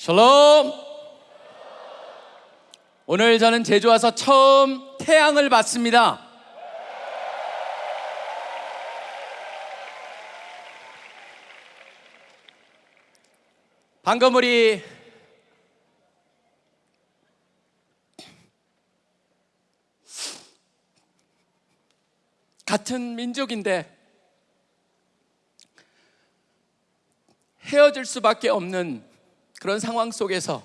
샬롬. 오늘 저는 제주 와서 처음 태양을 봤습니다. 방금 우리 같은 민족인데 헤어질 수밖에 없는 그런 상황 속에서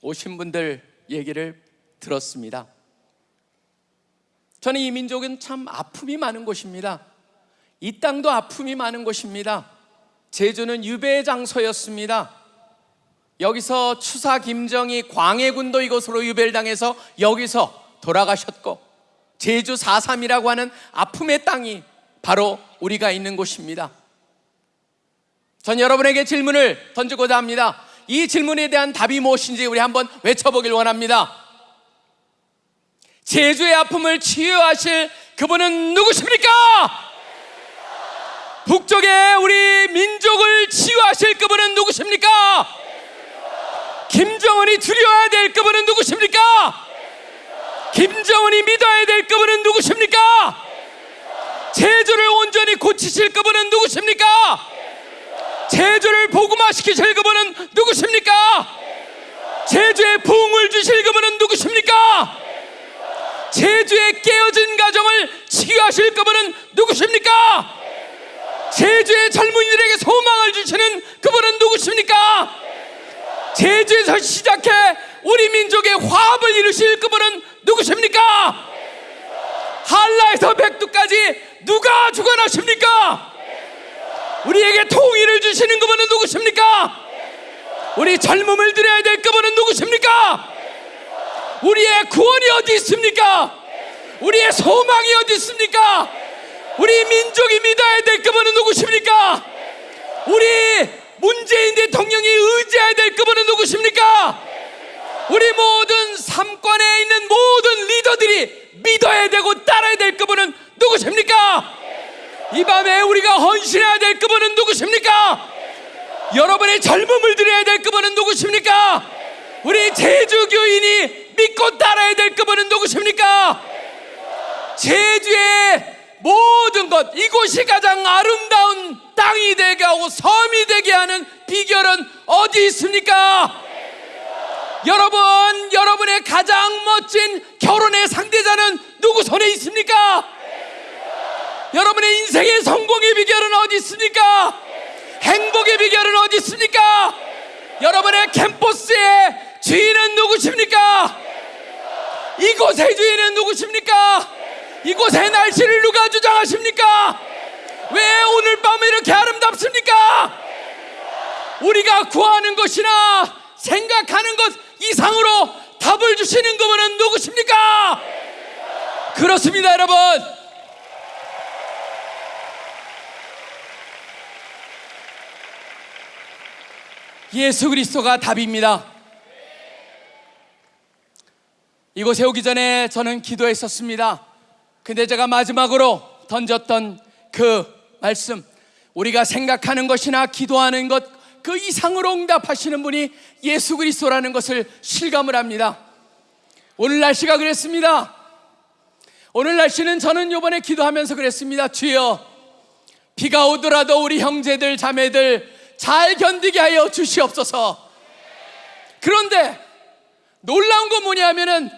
오신 분들 얘기를 들었습니다. 저는 이 민족은 참 아픔이 많은 곳입니다. 이 땅도 아픔이 많은 곳입니다. 제주는 유배의 장소였습니다. 여기서 추사 김정희 광해군도 이곳으로 유배를 당해서 여기서 돌아가셨고 제주 4.3이라고 하는 아픔의 땅이 바로 우리가 있는 곳입니다. 전 여러분에게 질문을 던지고자 합니다. 이 질문에 대한 답이 무엇인지 우리 한번 외쳐보길 원합니다. 제주의 아픔을 치유하실 그분은 누구십니까? 북쪽의 우리 민족을 치유하실 그분은 누구십니까? 김정은이 두려워야 될 그분은 누구십니까? 김정은이 믿어야 될 그분은 누구십니까? 제주를 온전히 고치실 그분은 누구십니까? 제주를 복음화시키실 그분은 누구십니까? 제주에 부흥을 주실 그분은 누구십니까? 제주의 깨어진 가정을 치유하실 그분은 누구십니까? 제주의 젊은이들에게 소망을 주시는 그분은 누구십니까? 제주에서 시작해 우리 민족의 화합을 이루실 그분은 누구십니까? 한라에서 백두까지 누가 주관하십니까? 우리에게 통일을 주시는 그분은 누구십니까? 우리 젊음을 드려야 될 그분은 누구십니까? 우리의 구원이 어디 있습니까? 우리의 소망이 어디 있습니까? 우리 민족이 믿어야 될 그분은 누구십니까? 우리 문재인 대통령이 의지해야 될 그분은 누구십니까? 우리 모든 삼권에 있는 모든 리더들이 믿어야 되고 따라야 될 그분은 누구십니까? 이 밤에 우리가 헌신해야 될 그분은 누구십니까? 여러분의 젊음을 드려야 될 그분은 누구십니까? 우리 제주 교인이 믿고 따라야 될 그분은 누구십니까? 제주의 모든 것 이곳이 가장 아름다운 땅이 되게 하고 섬이 되게 하는 비결은 어디 있습니까? 여러분, 여러분의 가장 멋진 결혼의 상대자는 누구 손에 있습니까? 여러분의 인생의 성공의 비결은 어디 있습니까? 행복의 비결은 어디 있습니까? 여러분의 캠퍼스의 주인은 누구십니까? 이곳의 주인은 누구십니까? 이곳의 날씨를 누가 주장하십니까? 왜 오늘 밤에 이렇게 아름답습니까? 우리가 구하는 것이나 생각하는 것 이상으로 답을 주시는 그분은 누구십니까? 그렇습니다, 여러분. 예수 그리스도가 답입니다. 이곳에 오기 전에 저는 기도했었습니다. 근데 제가 마지막으로 던졌던 그 말씀, 우리가 생각하는 것이나 기도하는 것 그 이상으로 응답하시는 분이 예수 그리스도라는 것을 실감을 합니다. 오늘 날씨가 그랬습니다. 오늘 날씨는 저는 요번에 기도하면서 그랬습니다. 주여, 비가 오더라도 우리 형제들, 자매들 잘 견디게 하여 주시옵소서. 그런데 놀라운 건 뭐냐면은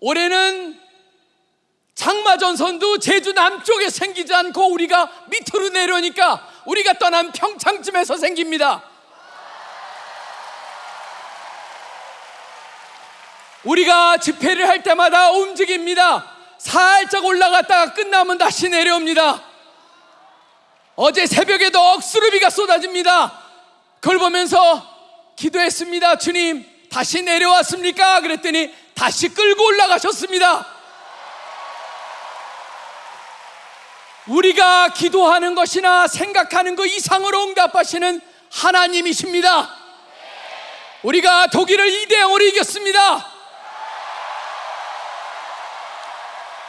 올해는 장마전선도 제주 남쪽에 생기지 않고 우리가 밑으로 내려오니까 우리가 떠난 평창쯤에서 생깁니다. 우리가 집회를 할 때마다 움직입니다. 살짝 올라갔다가 끝나면 다시 내려옵니다. 어제 새벽에도 억수로 비가 쏟아집니다. 그걸 보면서 기도했습니다. 주님, 다시 내려왔습니까? 그랬더니 다시 끌고 올라가셨습니다. 우리가 기도하는 것이나 생각하는 것 이상으로 응답하시는 하나님이십니다. 우리가 독일을 2대 0으로 이겼습니다.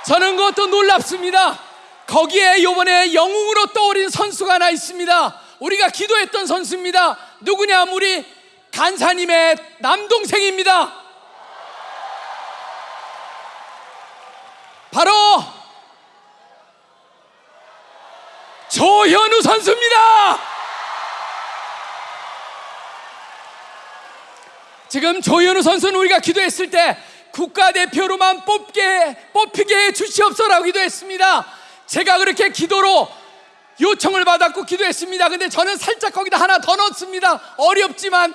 저는 그것도 놀랍습니다. 거기에 요번에 영웅으로 떠오른 선수가 하나 있습니다. 우리가 기도했던 선수입니다. 누구냐? 우리 간사님의 남동생입니다. 바로 조현우 선수입니다. 지금 조현우 선수는 우리가 기도했을 때 국가대표로만 뽑게 뽑히게 해 주시옵소라고 기도했습니다. 제가 그렇게 기도로 요청을 받았고 기도했습니다. 근데 저는 살짝 거기다 하나 더 넣습니다. 어렵지만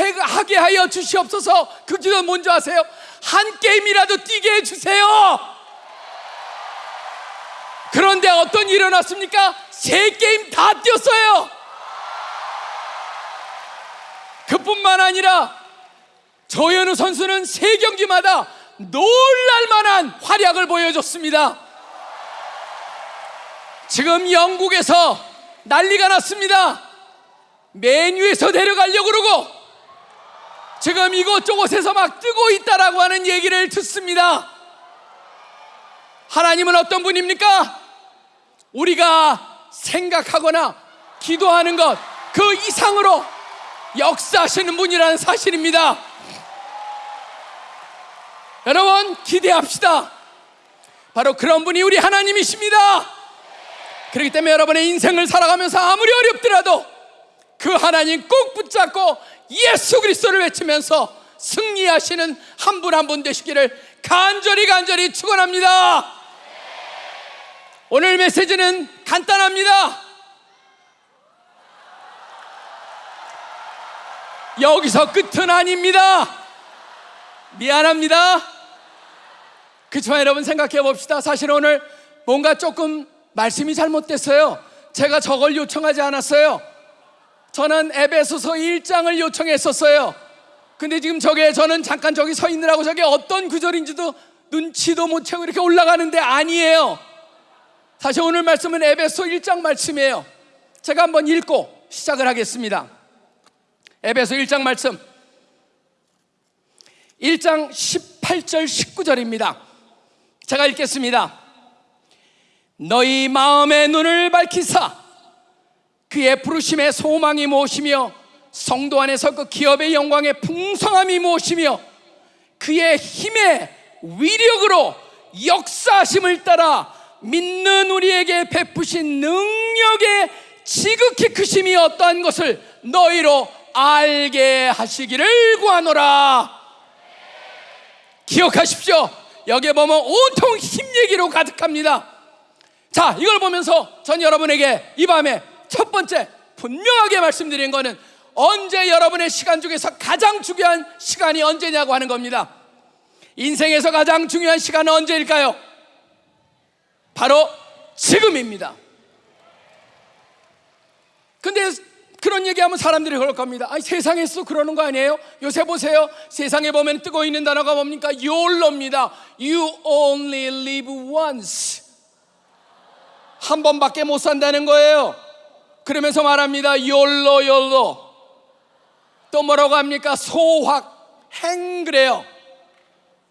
해- 하게 하여 주시옵소서. 그 기도 뭔지 아세요? 한 게임이라도 뛰게 해 주세요. 그런데 어떤 일이 일어났습니까? 세 게임 다 뛰었어요. 그뿐만 아니라 조현우 선수는 세 경기마다 놀랄만한 활약을 보여줬습니다. 지금 영국에서 난리가 났습니다. 메뉴에서 내려가려고 그러고 지금 이곳저곳에서 막 뜨고 있다라고 하는 얘기를 듣습니다. 하나님은 어떤 분입니까? 우리가 생각하거나 기도하는 것 그 이상으로 역사하시는 분이라는 사실입니다. 여러분 기대합시다. 바로 그런 분이 우리 하나님이십니다. 그렇기 때문에 여러분의 인생을 살아가면서 아무리 어렵더라도 그 하나님 꼭 붙잡고 예수 그리스도를 외치면서 승리하시는 한분 한분 되시기를 간절히 간절히 축원합니다. 오늘 메시지는 간단합니다. 여기서 끝은 아닙니다. 미안합니다. 그렇지만 여러분 생각해 봅시다. 사실 오늘 뭔가 조금 말씀이 잘못됐어요. 제가 저걸 요청하지 않았어요. 저는 에베소서 1장을 요청했었어요. 근데 지금 저게 저는 잠깐 저기 서 있느라고 저게 어떤 구절인지도 눈치도 못 채고 이렇게 올라가는데 아니에요. 사실 오늘 말씀은 에베소 1장 말씀이에요. 제가 한번 읽고 시작을 하겠습니다. 에베소 1장 말씀. 1장 18절 19절입니다. 제가 읽겠습니다. 너희 마음의 눈을 밝히사 그의 부르심의 소망이 무엇이며 성도 안에서 그 기업의 영광의 풍성함이 무엇이며 그의 힘의 위력으로 역사심을 따라 믿는 우리에게 베푸신 능력의 지극히 크심이 어떠한 것을 너희로 알게 하시기를 구하노라. 기억하십시오. 여기에 보면 온통 힘 얘기로 가득합니다 자 이걸 보면서 전 여러분에게 이 밤에 첫 번째 분명하게 말씀드린 거는 언제 여러분의 시간 중에서 가장 중요한 시간이 언제냐고 하는 겁니다 인생에서 가장 중요한 시간은 언제일까요? 바로 지금입니다. 근데 그런 얘기하면 사람들이 그럴 겁니다. 아니, 세상에서 그러는 거 아니에요? 요새 보세요. 세상에 보면 뜨고 있는 단어가 뭡니까? YOLO입니다. You only live once. 한 번밖에 못 산다는 거예요. 그러면서 말합니다. YOLO, YOLO. 또 뭐라고 합니까? 소확, 행 그래요.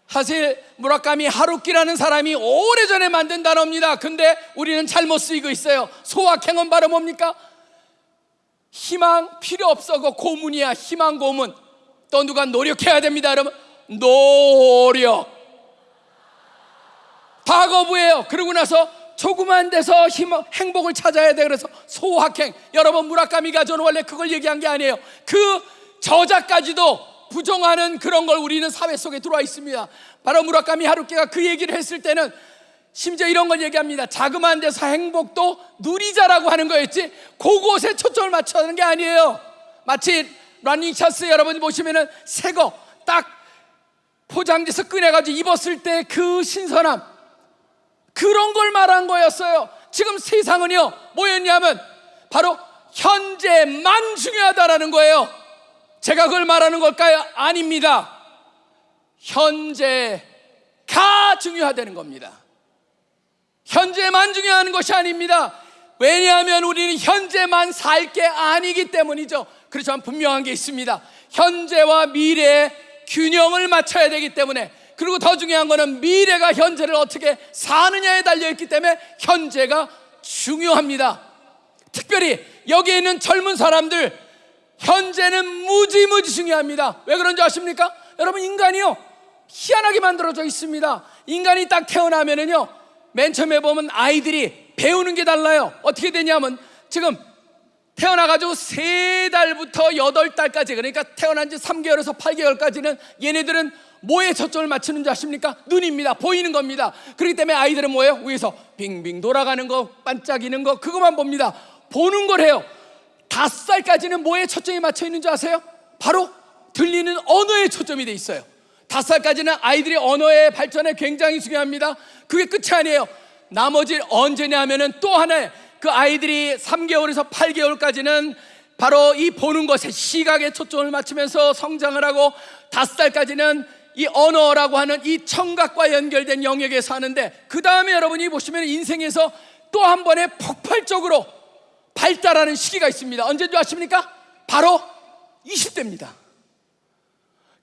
사실 무라카미 하루키라는 사람이 오래전에 만든 단어입니다. 근데 우리는 잘못 쓰이고 있어요. 소확행은 바로 뭡니까? 희망 필요 없어. 그 고문이야. 희망 고문. 또 누가 노력해야 됩니다. 여러분. 노력. 과거부예요. 그러고 나서 조그만 데서 힘, 행복을 찾아야 돼. 그래서 소확행. 여러분 무라카미가 저는 원래 그걸 얘기한 게 아니에요. 그 저자까지도 부정하는 그런 걸 우리는 사회 속에 들어와 있습니다. 바로 무라카미 하루키가 그 얘기를 했을 때는 심지어 이런 걸 얘기합니다. 자그마한 데서 행복도 누리자라고 하는 거였지. 그곳에 초점을 맞춰야 하는 게 아니에요. 마치 러닝 셔츠 여러분이 보시면은 새거 딱 포장지에서 꺼내가지고 입었을 때 그 신선함 그런 걸 말한 거였어요. 지금 세상은요 뭐였냐면 바로 현재만 중요하다라는 거예요. 제가 그걸 말하는 걸까요? 아닙니다. 현재가 중요하다는 겁니다. 현재만 중요한 것이 아닙니다. 왜냐하면 우리는 현재만 살 게 아니기 때문이죠. 그렇지만 분명한 게 있습니다. 현재와 미래의 균형을 맞춰야 되기 때문에 그리고 더 중요한 거는 미래가 현재를 어떻게 사느냐에 달려 있기 때문에 현재가 중요합니다. 특별히 여기에 있는 젊은 사람들 현재는 무지무지 중요합니다. 왜 그런지 아십니까? 여러분 인간이요 희한하게 만들어져 있습니다. 인간이 딱 태어나면은요 맨 처음에 보면 아이들이 배우는 게 달라요. 어떻게 되냐면 지금 태어나가지고 세 달부터 여덟 달까지 그러니까 태어난 지 3개월에서 8개월까지는 얘네들은 뭐에 초점을 맞추는 줄 아십니까? 눈입니다. 보이는 겁니다. 그렇기 때문에 아이들은 뭐예요? 위에서 빙빙 돌아가는 거, 반짝이는 거 그것만 봅니다. 보는 걸 해요. 다섯 살까지는 뭐에 초점이 맞춰 있는 줄 아세요? 바로 들리는 언어에 초점이 돼 있어요. 다섯 살까지는 아이들이 언어의 발전에 굉장히 중요합니다. 그게 끝이 아니에요. 나머지 언제냐 하면은 또 하나의 그 아이들이 3개월에서 8개월까지는 바로 이 보는 것에 시각에 초점을 맞추면서 성장을 하고 다섯 살까지는 이 언어라고 하는 이 청각과 연결된 영역에 사는데 그 다음에 여러분이 보시면 인생에서 또 한 번에 폭발적으로 발달하는 시기가 있습니다. 언제인 줄 아십니까? 바로 20대입니다.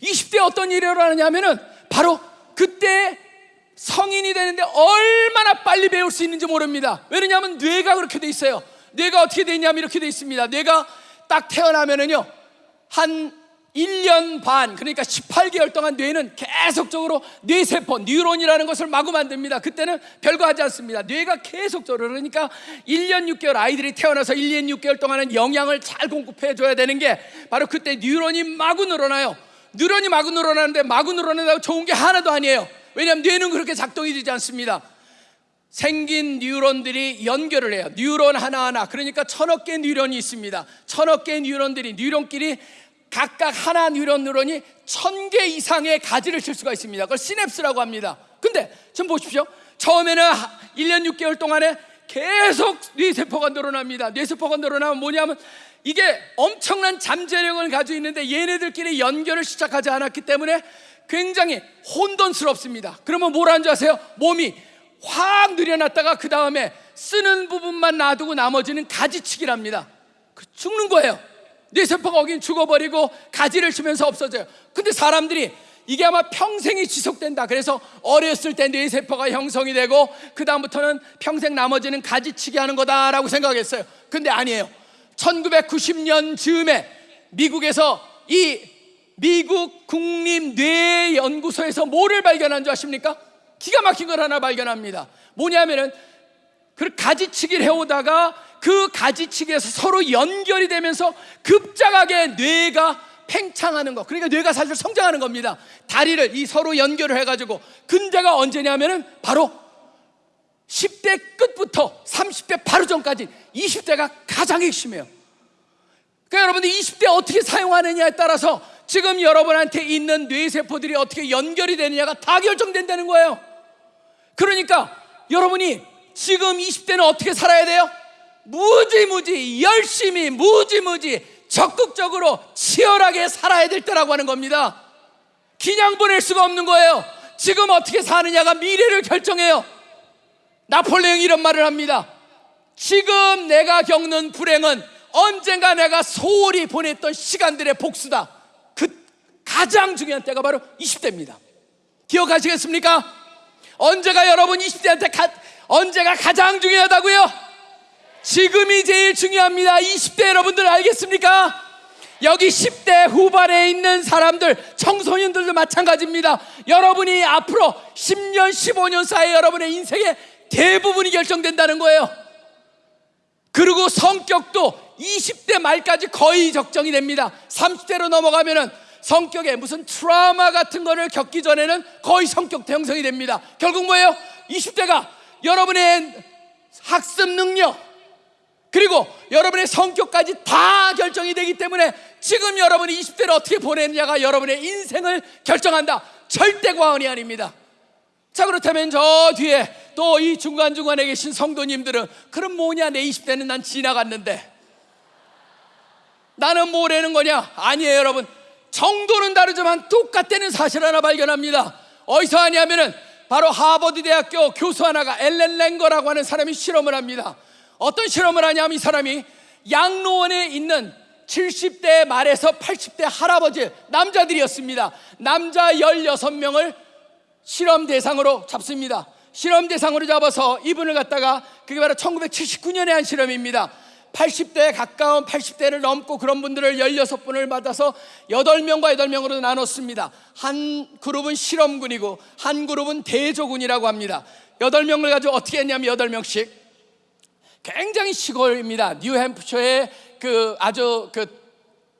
20대 어떤 일이 일어나냐면은 바로 그때 성인이 되는데 얼마나 빨리 배울 수 있는지 모릅니다. 왜냐하면 뇌가 그렇게 돼 있어요. 뇌가 어떻게 돼 있냐면 이렇게 돼 있습니다. 뇌가 딱 태어나면은요 한 1년 반 그러니까 18개월 동안 뇌는 계속적으로 뇌세포 뉴런이라는 것을 마구 만듭니다 그때는 별거 하지 않습니다 뇌가 계속적으로 그러니까 1년 6개월 아이들이 태어나서 1년 6개월 동안은 영양을 잘 공급해 줘야 되는 게 바로 그때 뉴런이 마구 늘어나요 뉴런이 마구 늘어나는데 마구 늘어난다고 좋은 게 하나도 아니에요 왜냐하면 뇌는 그렇게 작동이 되지 않습니다 생긴 뉴런들이 연결을 해요. 뉴런 하나하나. 그러니까 천억 개 뉴런이 있습니다. 천억 개 뉴런들이 뉴런끼리 각각 하나 뉴런 뉴런이 천 개 이상의 가지를 칠 수가 있습니다. 그걸 시냅스라고 합니다. 근데 지금 보십시오. 처음에는 1년 6개월 동안에 계속 뇌세포가 늘어납니다. 뇌세포가 늘어나면 뭐냐면 이게 엄청난 잠재력을 가지고 있는데 얘네들끼리 연결을 시작하지 않았기 때문에 굉장히 혼돈스럽습니다. 그러면 뭘 하는 줄 아세요? 몸이 확 늘여놨다가 그 다음에 쓰는 부분만 놔두고 나머지는 가지치기랍니다. 그 죽는 거예요. 뇌세포가 거긴 죽어버리고 가지를 치면서 없어져요. 근데 사람들이 이게 아마 평생이 지속된다. 그래서 어렸을 때 뇌세포가 형성이 되고 그 다음부터는 평생 나머지는 가지치기 하는 거다라고 생각했어요. 근데 아니에요. 1990년 즈음에 미국에서 이 미국 국립뇌연구소에서 뭐를 발견한 줄 아십니까? 기가 막힌 걸 하나 발견합니다. 뭐냐면은 그 가지치기를 해오다가 그 가지치기에서 서로 연결이 되면서 급작하게 뇌가 팽창하는 거. 그러니까 뇌가 사실 성장하는 겁니다. 다리를 이 서로 연결을 해가지고 근자가 언제냐면은 바로 10대 끝부터 30대 바로 전까지 20대가 가장 핵심이에요. 그러니까 여러분들 20대 어떻게 사용하느냐에 따라서 지금 여러분한테 있는 뇌세포들이 어떻게 연결이 되느냐가 다 결정된다는 거예요. 그러니까 여러분이 지금 20대는 어떻게 살아야 돼요? 무지무지 열심히 무지무지 적극적으로 치열하게 살아야 될 때라고 하는 겁니다. 그냥 보낼 수가 없는 거예요. 지금 어떻게 사느냐가 미래를 결정해요. 나폴레옹 이런 말을 합니다. 지금 내가 겪는 불행은 언젠가 내가 소홀히 보냈던 시간들의 복수다. 그 가장 중요한 때가 바로 20대입니다. 기억하시겠습니까? 언제가 여러분 20대한테 가, 언제가 가장 중요하다고요? 지금이 제일 중요합니다. 20대 여러분들 알겠습니까? 여기 10대 후반에 있는 사람들, 청소년들도 마찬가지입니다. 여러분이 앞으로 10년, 15년 사이 여러분의 인생의 대부분이 결정된다는 거예요. 그리고 성격도 20대 말까지 거의 적정이 됩니다. 30대로 넘어가면은 성격에 무슨 트라우마 같은 거를 겪기 전에는 거의 성격 형성이 됩니다. 결국 뭐예요? 20대가 여러분의 학습 능력 그리고 여러분의 성격까지 다 결정이 되기 때문에 지금 여러분이 20대를 어떻게 보내느냐가 여러분의 인생을 결정한다. 절대 과언이 아닙니다. 자 그렇다면 저 뒤에 또 이 중간중간에 계신 성도님들은 그럼 뭐냐 내 20대는 난 지나갔는데 나는 뭐라는 거냐 아니에요 여러분 정도는 다르지만 똑같다는 사실 하나 발견합니다. 어디서 하냐면은 바로 하버드 대학교 교수 하나가 엘렌 랭거라고 하는 사람이 실험을 합니다. 어떤 실험을 하냐면 이 사람이 양로원에 있는 70대 말에서 80대 할아버지 남자들이었습니다. 남자 16명을 실험 대상으로 잡습니다. 실험 대상으로 잡아서 이분을 갖다가 그게 바로 1979년에 한 실험입니다. 80대 가까운 80대를 넘고 그런 분들을 16분을 받아서 8명과 8명으로 나눴습니다. 한 그룹은 실험군이고 한 그룹은 대조군이라고 합니다. 8명을 가지고 어떻게 했냐면 8명씩 굉장히 시골입니다. 뉴햄프셔의 그 아주 그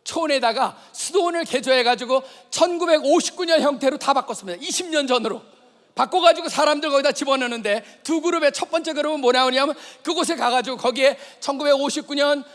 촌에다가 수도원을 개조해 가지고 1959년 형태로 다 바꿨습니다. 20년 전으로. 바꿔가지고 사람들 거기다 집어넣는데 두 그룹의 첫 번째 그룹은 뭐 나오냐면 그곳에 가가지고 거기에 1959년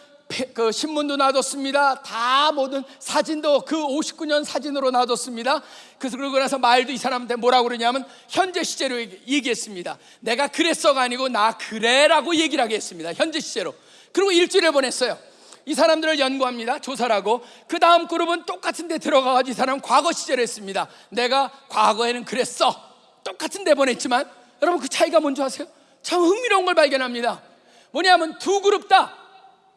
그 신문도 놔뒀습니다. 다 모든 사진도 그 59년 사진으로 놔뒀습니다. 그래서 그러고 나서 말도 이 사람한테 뭐라고 그러냐면 현재 시제로 얘기했습니다. 내가 그랬어가 아니고 나 그래라고 얘기를 하게 했습니다. 현재 시제로. 그리고 일주일을 보냈어요. 이 사람들을 연구합니다. 조사를 하고 그 다음 그룹은 똑같은 데 들어가가지고 이 사람은 과거 시제를 했습니다. 내가 과거에는 그랬어. 똑같은 데 보냈지만 여러분 그 차이가 뭔지 아세요? 참 흥미로운 걸 발견합니다. 뭐냐면 두 그룹 다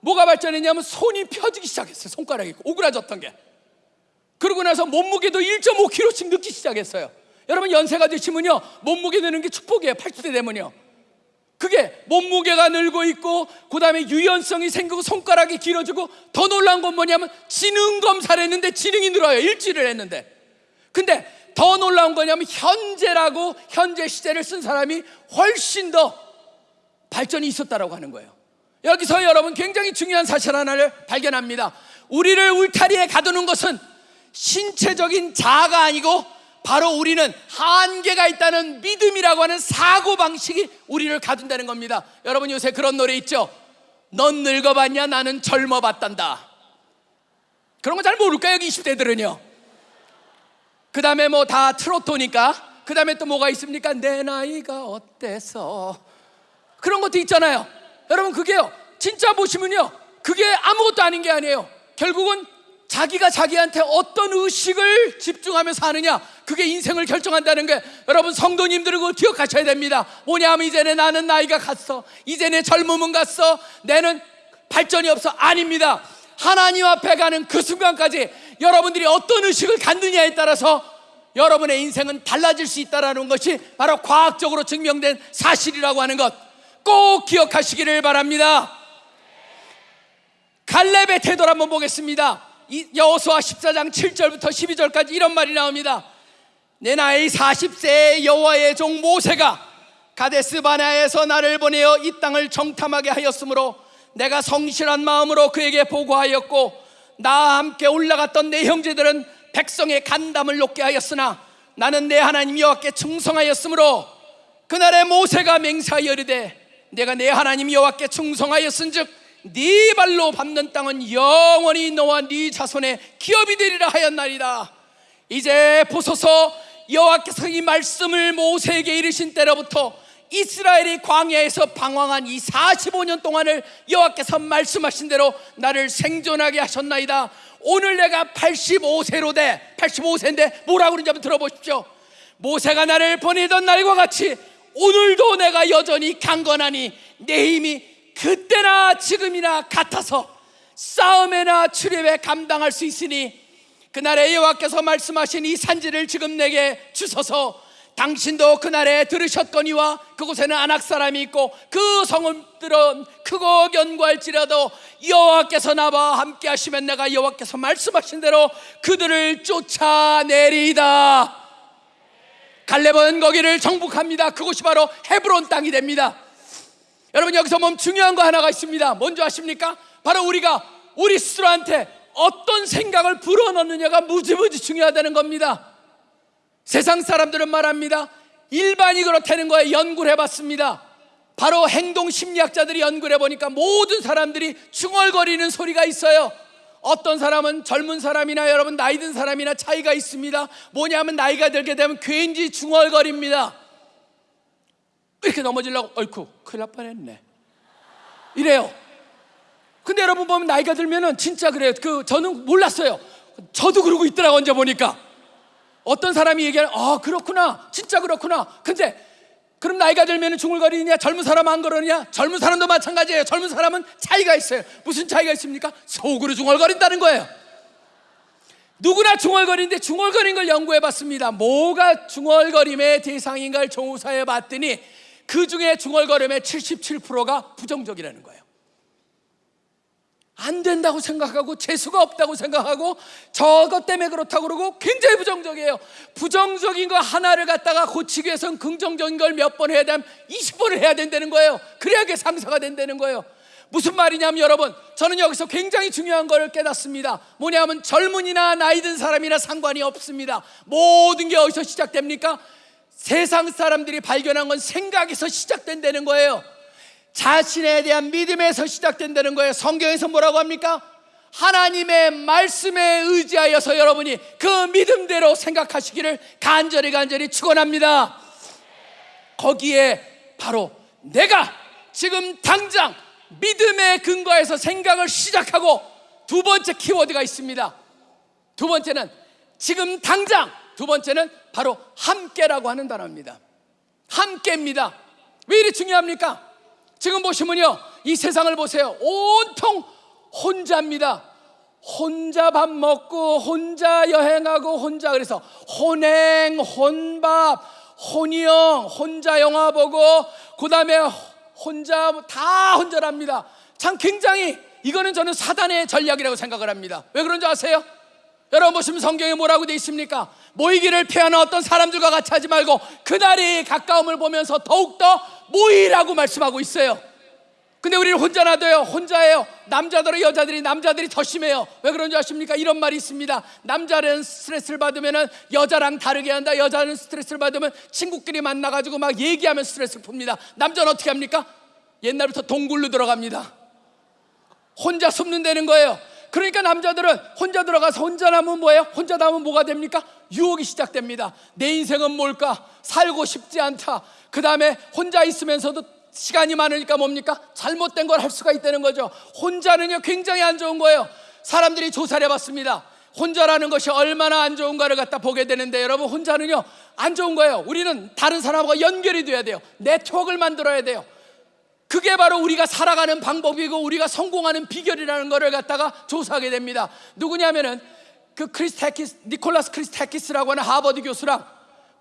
뭐가 발전했냐면 손이 펴지기 시작했어요. 손가락이 오그라졌던 게. 그러고 나서 몸무게도 1.5kg씩 늦기 시작했어요. 여러분 연세가 되시면요 몸무게 느는 게 축복이에요. 80대 되면요. 그게 몸무게가 늘고 있고 그 다음에 유연성이 생기고 손가락이 길어지고 더 놀라운 건 뭐냐면 지능 검사를 했는데 지능이 늘어요. 일주일을 했는데. 근데 더 놀라운 거냐면 현재라고 현재 시제를 쓴 사람이 훨씬 더 발전이 있었다라고 하는 거예요. 여기서 여러분 굉장히 중요한 사실 하나를 발견합니다. 우리를 울타리에 가두는 것은 신체적인 자아가 아니고 바로 우리는 한계가 있다는 믿음이라고 하는 사고 방식이 우리를 가둔다는 겁니다. 여러분 요새 그런 노래 있죠? 넌 늙어봤냐? 나는 젊어봤단다. 그런 거 잘 모를까요? 여기 20대들은요. 그 다음에 뭐 다 트로트니까 그 다음에 또 뭐가 있습니까? 내 나이가 어때서? 그런 것도 있잖아요. 여러분 그게요. 진짜 보시면요. 그게 아무것도 아닌 게 아니에요. 결국은 자기가 자기한테 어떤 의식을 집중하며 사느냐 그게 인생을 결정한다는 게 여러분 성도님들은 그걸 기억하셔야 됩니다. 뭐냐 하면 이제는 나는 나이가 갔어. 이제 내 젊음은 갔어. 내는 발전이 없어. 아닙니다. 하나님 앞에 가는 그 순간까지 여러분들이 어떤 의식을 갖느냐에 따라서 여러분의 인생은 달라질 수 있다는 것이 바로 과학적으로 증명된 사실이라고 하는 것 꼭 기억하시기를 바랍니다. 갈렙의 태도를 한번 보겠습니다. 여호수아 14장 7절부터 12절까지 이런 말이 나옵니다. 내 나이 40세의 여호와의 종 모세가 가데스 바나에서 나를 보내어 이 땅을 정탐하게 하였으므로 내가 성실한 마음으로 그에게 보고하였고 나와 함께 올라갔던 내 형제들은 백성의 간담을 높게 하였으나 나는 내 하나님 여호와께 충성하였으므로 그날에 모세가 맹세하여 이르되 내가 내 하나님 여호와께 충성하였은즉 네 발로 밟는 땅은 영원히 너와 네 자손의 기업이 되리라 하였나이다. 이제 보소서 여호와께서 이 말씀을 모세에게 이르신 때로부터 이스라엘이 광야에서 방황한 이 45년 동안을 여호와께서 말씀하신 대로 나를 생존하게 하셨나이다. 오늘 내가 85세로 돼 85세인데 뭐라고 그러는지 한번 들어보십시오. 모세가 나를 보내던 날과 같이 오늘도 내가 여전히 강건하니 내 힘이 그때나 지금이나 같아서 싸움에나 출입에 감당할 수 있으니 그날에 여호와께서 말씀하신 이 산지를 지금 내게 주소서 당신도 그날에 들으셨거니와 그곳에는 안악 사람이 있고 그 성읍들은 크고 견고할지라도 여호와께서 나와 함께 하시면 내가 여호와께서 말씀하신 대로 그들을 쫓아내리이다. 갈렙은 거기를 정복합니다. 그곳이 바로 헤브론 땅이 됩니다. 여러분 여기서 보면 중요한 거 하나가 있습니다. 뭔지 아십니까? 바로 우리가 우리 스스로한테 어떤 생각을 불어넣느냐가 무지무지 중요하다는 겁니다 세상 사람들은 말합니다. 일반이 그렇다는 거에 연구를 해봤습니다. 바로 행동 심리학자들이 연구를 해보니까 모든 사람들이 중얼거리는 소리가 있어요. 어떤 사람은 젊은 사람이나 여러분 나이 든 사람이나 차이가 있습니다. 뭐냐면 나이가 들게 되면 괜히 중얼거립니다. 이렇게 넘어지려고 얼쿠 큰일 날 뻔했네. 이래요. 근데 여러분 보면 나이가 들면은 진짜 그래요. 그 저는 몰랐어요. 저도 그러고 있더라고 언제 보니까. 어떤 사람이 얘기하는 아 그렇구나. 진짜 그렇구나. 근데 그럼 나이가 들면 중얼거리느냐 젊은 사람 안 그러느냐? 젊은 사람도 마찬가지예요. 젊은 사람은 차이가 있어요. 무슨 차이가 있습니까? 속으로 중얼거린다는 거예요. 누구나 중얼거리는데 중얼거리는 걸 연구해 봤습니다. 뭐가 중얼거림의 대상인가를 조사해 봤더니 그 중에 중얼거림의 77%가 부정적이라는 거예요 안 된다고 생각하고 재수가 없다고 생각하고 저것 때문에 그렇다고 그러고 굉장히 부정적이에요. 부정적인 거 하나를 갖다가 고치기 위해서는 긍정적인 걸 몇 번 해야 되면 20번을 해야 된다는 거예요. 그래야 그게 상사가 된다는 거예요. 무슨 말이냐면 여러분, 저는 여기서 굉장히 중요한 걸 깨닫습니다. 뭐냐면 젊은이나 나이 든 사람이나 상관이 없습니다. 모든 게 어디서 시작됩니까? 세상 사람들이 발견한 건 생각에서 시작된다는 거예요. 자신에 대한 믿음에서 시작된다는 거예요. 성경에서 뭐라고 합니까? 하나님의 말씀에 의지하여서 여러분이 그 믿음대로 생각하시기를 간절히 간절히 축원합니다. 거기에 바로 내가 지금 당장 믿음에 근거해서 생각을 시작하고 두 번째 키워드가 있습니다. 두 번째는 지금 당장 두 번째는 바로 함께라고 하는 단어입니다. 함께입니다. 왜 이리 중요합니까? 지금 보시면요. 이 세상을 보세요. 온통 혼자입니다. 혼자 밥 먹고 혼자 여행하고 혼자 그래서 혼행, 혼밥, 혼이영, 혼자 영화 보고 그 다음에 혼자 다 혼자랍니다. 참 굉장히 이거는 저는 사단의 전략이라고 생각을 합니다. 왜 그런지 아세요? 여러분 보시면 성경에 뭐라고 돼 있습니까? 모이기를 피하는 어떤 사람들과 같이 하지 말고 그날이 가까움을 보면서 더욱더 모이라고 말씀하고 있어요. 근데 우리는 혼자 놔둬요. 혼자예요. 남자들은 여자들이 남자들이 더 심해요. 왜 그런지 아십니까? 이런 말이 있습니다. 남자는 스트레스를 받으면 여자랑 다르게 한다. 여자는 스트레스를 받으면 친구끼리 만나 가지고 막 얘기하면 스트레스를 풉니다. 남자는 어떻게 합니까? 옛날부터 동굴로 들어갑니다. 혼자 숨는다는 거예요. 그러니까 남자들은 혼자 들어가서 혼자 남으면 뭐예요? 혼자 남으면 뭐가 됩니까? 유혹이 시작됩니다. 내 인생은 뭘까? 살고 싶지 않다. 그 다음에 혼자 있으면서도 시간이 많으니까 뭡니까? 잘못된 걸 할 수가 있다는 거죠. 혼자는요, 굉장히 안 좋은 거예요. 사람들이 조사를 해봤습니다. 혼자라는 것이 얼마나 안 좋은가를 갖다 보게 되는데 여러분, 혼자는요, 안 좋은 거예요. 우리는 다른 사람과 연결이 돼야 돼요. 네트워크를 만들어야 돼요. 그게 바로 우리가 살아가는 방법이고 우리가 성공하는 비결이라는 것을 갖다가 조사하게 됩니다. 누구냐면은 그 크리스타키스 니콜라스 크리스타키스라고 하는 하버드 교수랑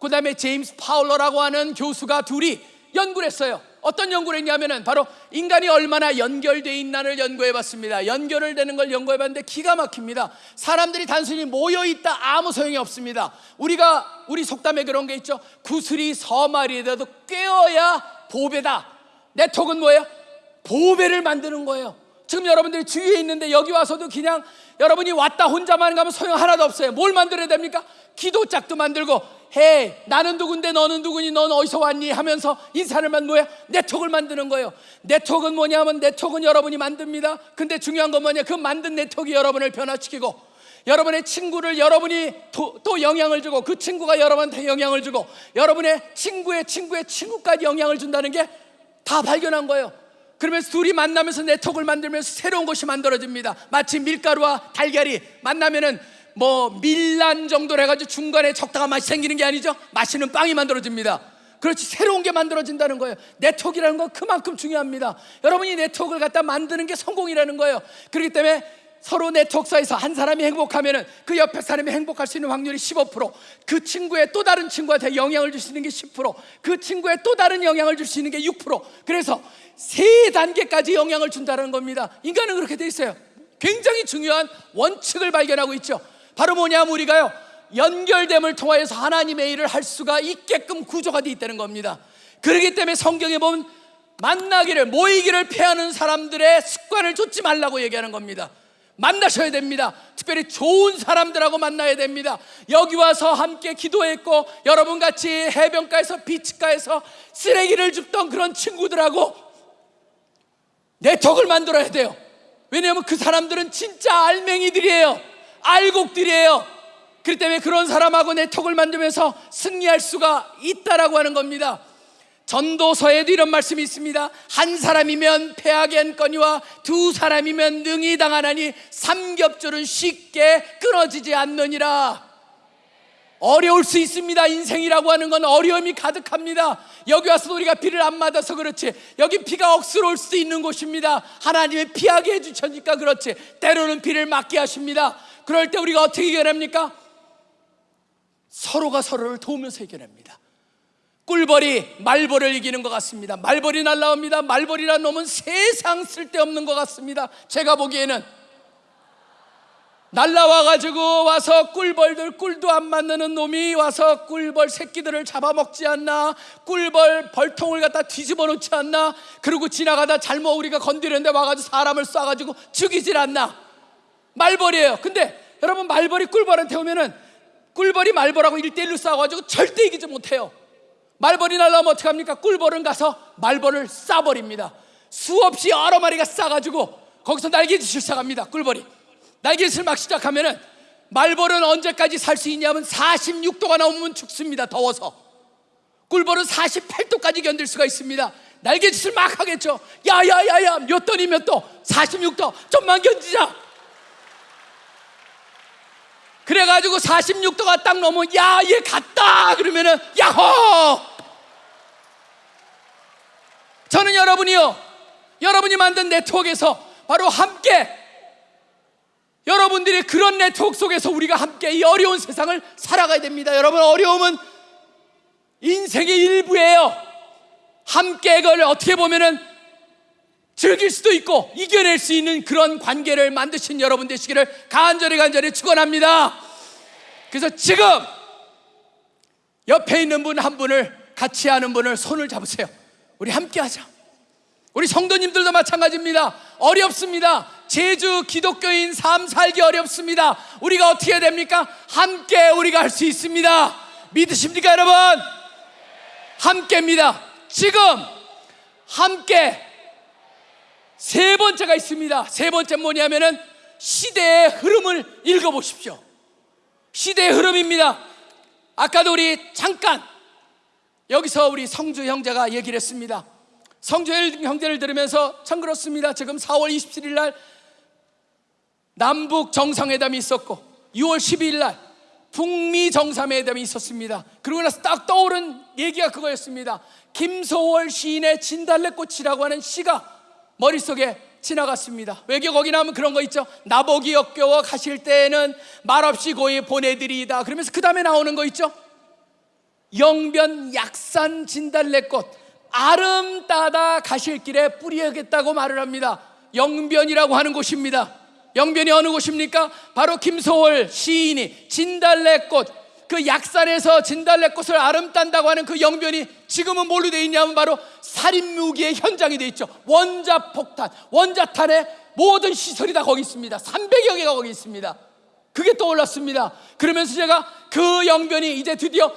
그다음에 제임스 파울러라고 하는 교수가 둘이 연구를 했어요. 어떤 연구를 했냐면은 바로 인간이 얼마나 연결돼 있나를 연구해 봤습니다. 연결을 되는 걸 연구해 봤는데 기가 막힙니다. 사람들이 단순히 모여 있다 아무 소용이 없습니다. 우리가 우리 속담에 그런 게 있죠. 구슬이 서말이어도 꿰어야 보배다. 네트워크는 뭐예요? 보배를 만드는 거예요. 지금 여러분들이 주위에 있는데 여기 와서도 그냥 여러분이 왔다 혼자만 가면 소용 하나도 없어요. 뭘 만들어야 됩니까? 기도짝도 만들고 해 나는 누군데 너는 누구니 넌 어디서 왔니 하면서 인사를 만 뭐야? 네트워크를 만드는 거예요. 네트워크는 뭐냐면 네트워크는 여러분이 만듭니다. 근데 중요한 건 뭐냐? 그 만든 네트워크 여러분을 변화시키고 여러분의 친구를 여러분이 또, 또 영향을 주고 그 친구가 여러분한테 영향을 주고 여러분의 친구의 친구의 친구까지 영향을 준다는 게 다 발견한 거예요. 그러면서 둘이 만나면서 네트워크를 만들면서 새로운 것이 만들어집니다. 마치 밀가루와 달걀이 만나면은 뭐 밀란 정도로 해가지고 중간에 적당한 맛이 생기는 게 아니죠. 맛있는 빵이 만들어집니다. 그렇지 새로운 게 만들어진다는 거예요. 네트워크라는 건 그만큼 중요합니다. 여러분이 네트워크를 갖다 만드는 게 성공이라는 거예요. 그렇기 때문에 서로 네트워크사에서 한 사람이 행복하면은 그 옆에 사람이 행복할 수 있는 확률이 15%그 친구의 또 다른 친구한테 영향을 줄 수 있는 게 10%그 친구의 또 다른 영향을 줄 수 있는 게 6% 그래서 세 단계까지 영향을 준다는 겁니다. 인간은 그렇게 돼 있어요. 굉장히 중요한 원칙을 발견하고 있죠. 바로 뭐냐면 우리가요 연결됨을 통하여서 하나님의 일을 할 수가 있게끔 구조가 되어 있다는 겁니다. 그렇기 때문에 성경에 보면 만나기를 모이기를 피하는 사람들의 습관을 쫓지 말라고 얘기하는 겁니다 만나셔야 됩니다. 특별히 좋은 사람들하고 만나야 됩니다. 여기 와서 함께 기도했고 여러분 같이 해변가에서 비치가에서 쓰레기를 줍던 그런 친구들하고 네트워크를 만들어야 돼요. 왜냐하면 그 사람들은 진짜 알맹이들이에요. 알곡들이에요. 그렇기 때문에 그런 사람하고 네트워크를 만들면서 승리할 수가 있다라고 하는 겁니다. 전도서에도 이런 말씀이 있습니다. 한 사람이면 패하겠거니와 두 사람이면 능히 당하나니 삼겹줄은 쉽게 끊어지지 않느니라. 어려울 수 있습니다. 인생이라고 하는 건 어려움이 가득합니다. 여기 와서 우리가 비를 안 맞아서 그렇지. 여기 비가 억수로 올 수도 있는 곳입니다. 하나님의 피하게 해주셨니까 그렇지. 때로는 비를 맞게 하십니다. 그럴 때 우리가 어떻게 해결합니까? 서로가 서로를 도우면서 해결합니다. 꿀벌이 말벌을 이기는 것 같습니다. 말벌이 날라옵니다. 말벌이란 놈은 세상 쓸데없는 것 같습니다. 제가 보기에는 날라와가지고 와서 꿀벌들 꿀도 안 만드는 놈이 와서 꿀벌 새끼들을 잡아먹지 않나 꿀벌 벌통을 갖다 뒤집어 놓지 않나 그리고 지나가다 잘못 우리가 건드렸는데 와가지고 사람을 쏴가지고 죽이질 않나 말벌이에요 근데 여러분 말벌이 꿀벌한테 오면은 꿀벌이 말벌하고 일대일로 싸워가지고 절대 이기지 못해요 말벌이 날라오면 어떡합니까? 꿀벌은 가서 말벌을 쏴버립니다. 수없이 여러 마리가 싸가지고 거기서 날개짓을 시작합니다 꿀벌이. 날개짓을 막 시작하면은 말벌은 언제까지 살 수 있냐면 46도가 넘으면 죽습니다 더워서. 꿀벌은 48도까지 견딜 수가 있습니다. 날개짓을 막 하겠죠. 야야야야 몇 도니 몇 도? 46도. 좀만 견디자 그래가지고 46도가 딱 넘으면 야 얘 갔다! 그러면은 야호! 저는 여러분이요 여러분이 만든 네트워크에서 바로 함께 여러분들이 그런 네트워크 속에서 우리가 함께 이 어려운 세상을 살아가야 됩니다. 여러분 어려움은 인생의 일부예요. 함께 그걸 어떻게 보면은 즐길 수도 있고 이겨낼 수 있는 그런 관계를 만드신 여러분 되시기를 간절히 간절히 축원합니다. 그래서 지금 옆에 있는 분 한 분을 같이 하는 분을 손을 잡으세요. 우리 함께 하자. 우리 성도님들도 마찬가지입니다. 어렵습니다. 제주 기독교인 삶 살기 어렵습니다. 우리가 어떻게 해야 됩니까? 함께 우리가 할 수 있습니다. 믿으십니까, 여러분? 함께입니다. 지금 함께 세 번째가 있습니다. 세 번째 뭐냐면은 시대의 흐름을 읽어보십시오. 시대의 흐름입니다. 아까도 우리 잠깐 여기서 우리 성주 형제가 얘기를 했습니다. 성주 형제를 들으면서 참 그렇습니다. 지금 4월 27일 날 남북 정상회담이 있었고 6월 12일 날 북미 정상회담이 있었습니다. 그러고 나서 딱 떠오른 얘기가 그거였습니다. 김소월 시인의 진달래꽃이라고 하는 시가 머릿속에 지나갔습니다. 외교 거기 나오면 그런 거 있죠. 나보기 역겨워 가실 때에는 말없이 고이 보내드리이다. 그러면서 그 다음에 나오는 거 있죠. 영변 약산 진달래꽃 아름 따다 가실 길에 뿌리야겠다고 말을 합니다. 영변이라고 하는 곳입니다. 영변이 어느 곳입니까? 바로 김소월 시인이 진달래꽃 그 약산에서 진달래꽃을 아름딴다고 하는 그 영변이 지금은 뭘로 되어 있냐면 바로 살인무기의 현장이 되어 있죠. 원자 폭탄, 원자탄의 모든 시설이 다 거기 있습니다. 300여 개가 거기 있습니다. 그게 떠올랐습니다. 그러면서 제가 그 영변이 이제 드디어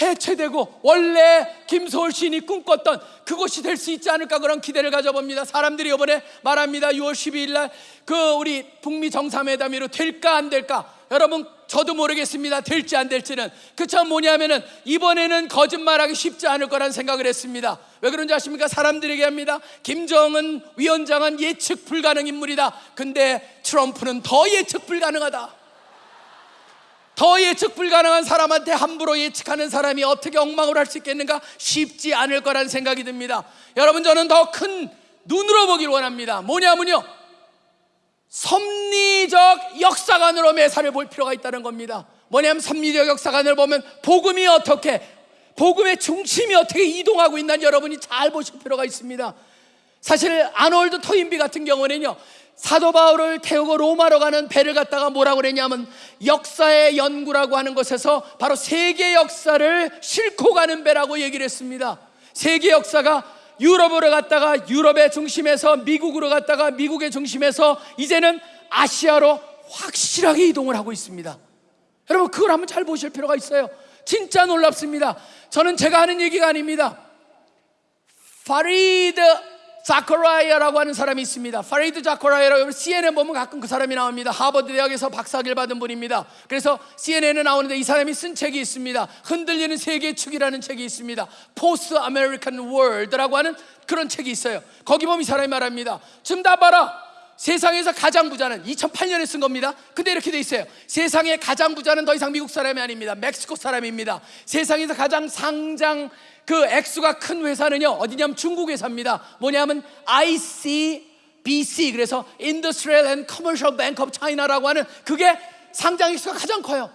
해체되고 원래 김소월 시인이 꿈꿨던 그곳이 될 수 있지 않을까 그런 기대를 가져봅니다. 사람들이 이번에 말합니다. 6월 12일 날 그 우리 북미 정상회담으로 될까 안 될까? 여러분 저도 모르겠습니다. 될지 안 될지는. 그참 뭐냐면은 이번에는 거짓말하기 쉽지 않을 거란 생각을 했습니다. 왜 그런지 아십니까? 사람들에게 합니다. 김정은 위원장은 예측 불가능 인물이다. 근데 트럼프는 더 예측 불가능하다. 더 예측 불가능한 사람한테 함부로 예측하는 사람이 어떻게 엉망을 할수 있겠는가? 쉽지 않을 거란 생각이 듭니다. 여러분 저는 더 큰 눈으로 보길 원합니다. 뭐냐면요. 섭리적 역사관으로 매사를 볼 필요가 있다는 겁니다. 뭐냐면 섭리적 역사관을 보면 복음이 어떻게 복음의 중심이 어떻게 이동하고 있는지 여러분이 잘 보실 필요가 있습니다. 사실 아놀드 토인비 같은 경우는요. 사도 바울을 태우고 로마로 가는 배를 갖다가 뭐라고 그랬냐면 역사의 연구라고 하는 것에서 바로 세계 역사를 싣고 가는 배라고 얘기를 했습니다. 세계 역사가 유럽으로 갔다가 유럽의 중심에서 미국으로 갔다가 미국의 중심에서 이제는 아시아로 확실하게 이동을 하고 있습니다. 여러분 그걸 한번 잘 보실 필요가 있어요. 진짜 놀랍습니다. 저는 제가 하는 얘기가 아닙니다. 파리드 자카리아라고 하는 사람이 있습니다. 파리드 자카리아라고 CNN 보면 가끔 그 사람이 나옵니다. 하버드 대학에서 박사학위를 받은 분입니다. 그래서 CNN에 나오는데 이 사람이 쓴 책이 있습니다. 흔들리는 세계 축이라는 책이 있습니다. Post American World라고 하는 그런 책이 있어요. 거기 보면 이 사람이 말합니다. 지금 다 봐라. 세상에서 가장 부자는 2008년에 쓴 겁니다. 근데 이렇게 돼 있어요. 세상의 가장 부자는 더 이상 미국 사람이 아닙니다. 멕시코 사람입니다. 세상에서 가장 상장 그 액수가 큰 회사는요 어디냐면 중국 회사입니다 뭐냐면 ICBC 그래서 Industrial and Commercial Bank of China라고 하는 그게 상장 액수가 가장 커요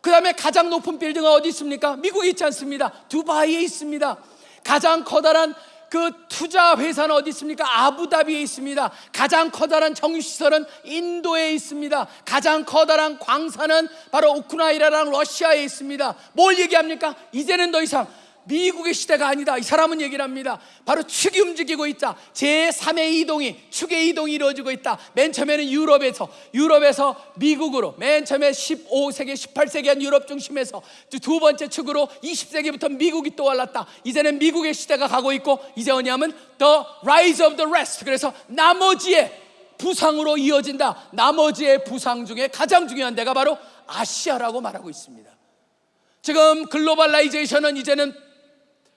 그 다음에 가장 높은 빌딩은 어디 있습니까? 미국에 있지 않습니다. 두바이에 있습니다. 가장 커다란 그 투자 회사는 어디 있습니까? 아부다비에 있습니다. 가장 커다란 정유시설은 인도에 있습니다. 가장 커다란 광산은 바로 우크라이나랑 러시아에 있습니다. 뭘 얘기합니까? 이제는 더 이상 미국의 시대가 아니다. 이 사람은 얘기를 합니다. 바로 축이 움직이고 있다. 제3의 이동이, 축의 이동이 이루어지고 있다. 맨 처음에는 유럽에서, 유럽에서 미국으로, 맨 처음에 15세기, 18세기 한 유럽 중심에서 두 번째 축으로 20세기부터 미국이 떠올랐다. 이제는 미국의 시대가 가고 있고, 이제 뭐냐면 The Rise of the Rest. 그래서 나머지의 부상으로 이어진다. 나머지의 부상 중에 가장 중요한 데가 바로 아시아라고 말하고 있습니다. 지금 globalization은 이제는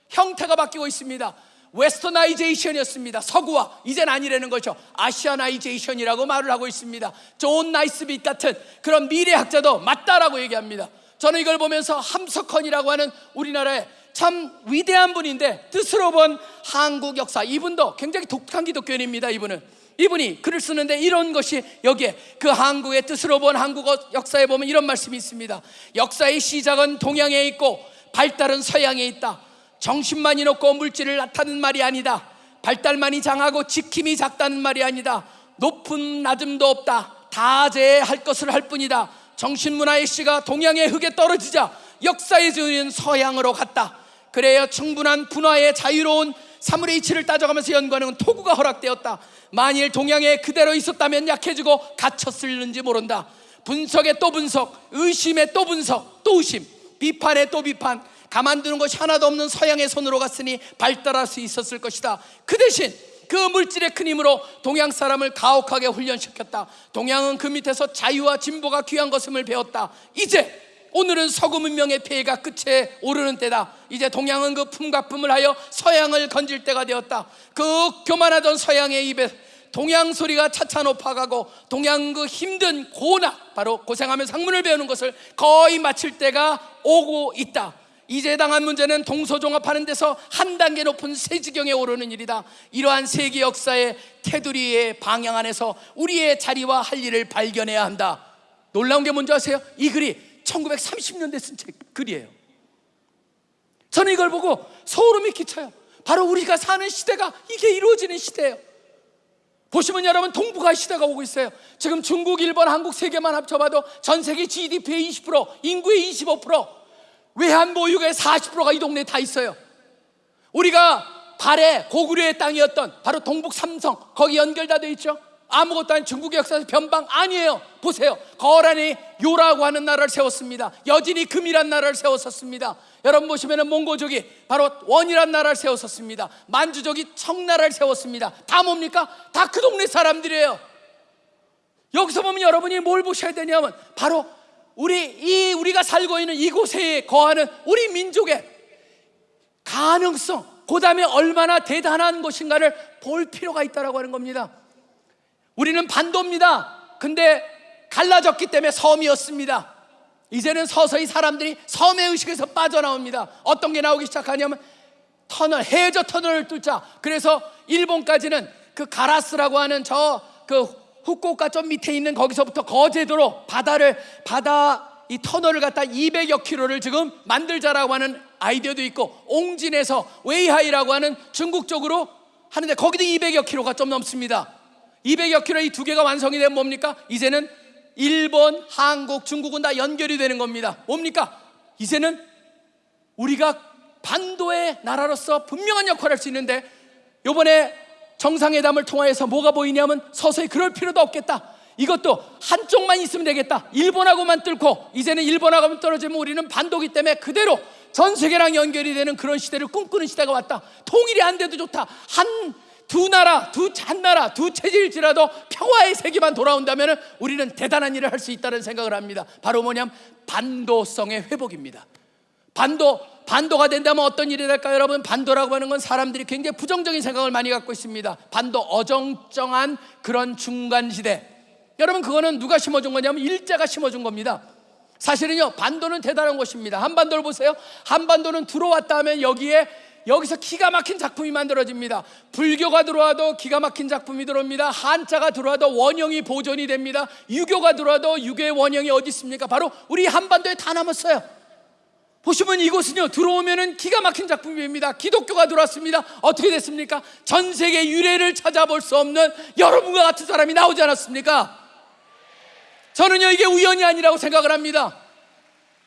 형태가 바뀌고 있습니다. Westernization이었습니다. 서구화 이젠 아니라는 거죠. Asianization이라고 말을 하고 있습니다. 존 나이스빗 같은 그런 미래학자도 맞다라고 얘기합니다. 저는 이걸 보면서 함석헌이라고 하는 우리나라의 참 위대한 분인데 뜻으로 본 한국 역사 이분도 굉장히 독특한 기독교인입니다. 이분은 이분이 글을 쓰는데 이런 것이 여기에 그 한국의 뜻으로 본 한국 역사에 보면 이런 말씀이 있습니다. 역사의 시작은 동양에 있고 발달은 서양에 있다. 정신만이 높고 물질을 나타는 말이 아니다. 발달만이 장하고 지킴이 작다는 말이 아니다. 높은 낮음도 없다. 다제할 것을 할 뿐이다. 정신문화의 씨가 동양의 흙에 떨어지자 역사의 주인 서양으로 갔다. 그래야 충분한 분화의 자유로운 사물의 이치를 따져가면서 연구하는 토구가 허락되었다. 만일 동양에 그대로 있었다면 약해지고 갇혔을는지 모른다. 분석에 또 분석, 의심에 또 분석, 또 의심, 비판에 또 비판, 가만두는 것이 하나도 없는 서양의 손으로 갔으니 발달할 수 있었을 것이다. 그 대신 그 물질의 큰 힘으로 동양 사람을 가혹하게 훈련시켰다. 동양은 그 밑에서 자유와 진보가 귀한 것임을 배웠다. 이제 오늘은 서구 문명의 폐해가 끝에 오르는 때다. 이제 동양은 그 품가품을 하여 서양을 건질 때가 되었다. 그 교만하던 서양의 입에 동양 소리가 차차 높아가고 동양 그 힘든 고나 바로 고생하며 상문을 배우는 것을 거의 마칠 때가 오고 있다. 이제 당한 문제는 동서종합하는 데서 한 단계 높은 새 지경에 오르는 일이다. 이러한 세계 역사의 테두리의 방향 안에서 우리의 자리와 할 일을 발견해야 한다. 놀라운 게 뭔지 아세요? 이 글이 1930년대 쓴 책 글이에요. 저는 이걸 보고 소름이 끼쳐요. 바로 우리가 사는 시대가 이게 이루어지는 시대예요. 보시면 여러분 동북아 시대가 오고 있어요. 지금 중국, 일본, 한국 세 개만 합쳐봐도 전 세계 GDP의 20%, 인구의 25%, 외환 보유의 40%가 이 동네에 다 있어요. 우리가 발해 고구려의 땅이었던 바로 동북 삼성 거기 연결다 돼 있죠. 아무것도 아닌 중국의 역사에서 변방 아니에요. 보세요. 거란이 요라고 하는 나라를 세웠습니다. 여진이 금이란 나라를 세웠었습니다. 여러분 보시면은 몽고족이 바로 원이란 나라를 세웠었습니다. 만주족이 청나라를 세웠습니다. 다 뭡니까? 다 그 동네 사람들이에요. 여기서 보면 여러분이 뭘 보셔야 되냐면 바로 우리 이 우리가 살고 있는 이곳에 거하는 우리 민족의 가능성, 그다음에 얼마나 대단한 것인가를 볼 필요가 있다라고 하는 겁니다. 우리는 반도입니다. 근데 갈라졌기 때문에 섬이었습니다. 이제는 서서히 사람들이 섬의 의식에서 빠져나옵니다. 어떤 게 나오기 시작하냐면 터널, 해저 터널을 뚫자. 그래서 일본까지는 그 가라스라고 하는 저그 후쿠오카 좀 밑에 있는 거기서부터 거제도로 바다를 바다 이 터널을 갖다 200여 킬로를 지금 만들자라고 하는 아이디어도 있고 옹진에서 웨이하이라고 하는 중국 쪽으로 하는데 거기도 200여 킬로가 좀 넘습니다. 200여 킬로 이 두 개가 완성이 되면 뭡니까? 이제는 일본, 한국, 중국은 다 연결이 되는 겁니다. 뭡니까? 이제는 우리가 반도의 나라로서 분명한 역할을 할 수 있는데 요번에 정상회담을 통하여서 뭐가 보이냐면 서서히 그럴 필요도 없겠다. 이것도 한쪽만 있으면 되겠다. 일본하고만 뚫고 이제는 일본하고만 떨어지면 우리는 반도기 때문에 그대로 전 세계랑 연결이 되는 그런 시대를 꿈꾸는 시대가 왔다. 통일이 안 돼도 좋다. 한 두 나라, 두한 나라, 두 체질일지라도 평화의 세계만 돌아온다면 우리는 대단한 일을 할 수 있다는 생각을 합니다. 바로 뭐냐면 반도성의 회복입니다. 반도 반도가 된다면 어떤 일이 될까요, 여러분? 반도라고 하는 건 사람들이 굉장히 부정적인 생각을 많이 갖고 있습니다. 반도 어정쩡한 그런 중간 시대. 여러분 그거는 누가 심어준 거냐면 일제가 심어준 겁니다. 사실은요 반도는 대단한 곳입니다. 한반도를 보세요. 한반도는 들어왔다 하면 여기에 여기서 기가 막힌 작품이 만들어집니다. 불교가 들어와도 기가 막힌 작품이 들어옵니다. 한자가 들어와도 원형이 보존이 됩니다. 유교가 들어와도 유교의 원형이 어디 있습니까? 바로 우리 한반도에 다 남았어요. 보시면 이곳은요 들어오면은 기가 막힌 작품입니다. 기독교가 들어왔습니다. 어떻게 됐습니까? 전 세계 유래를 찾아볼 수 없는 여러분과 같은 사람이 나오지 않았습니까? 저는요 이게 우연이 아니라고 생각을 합니다.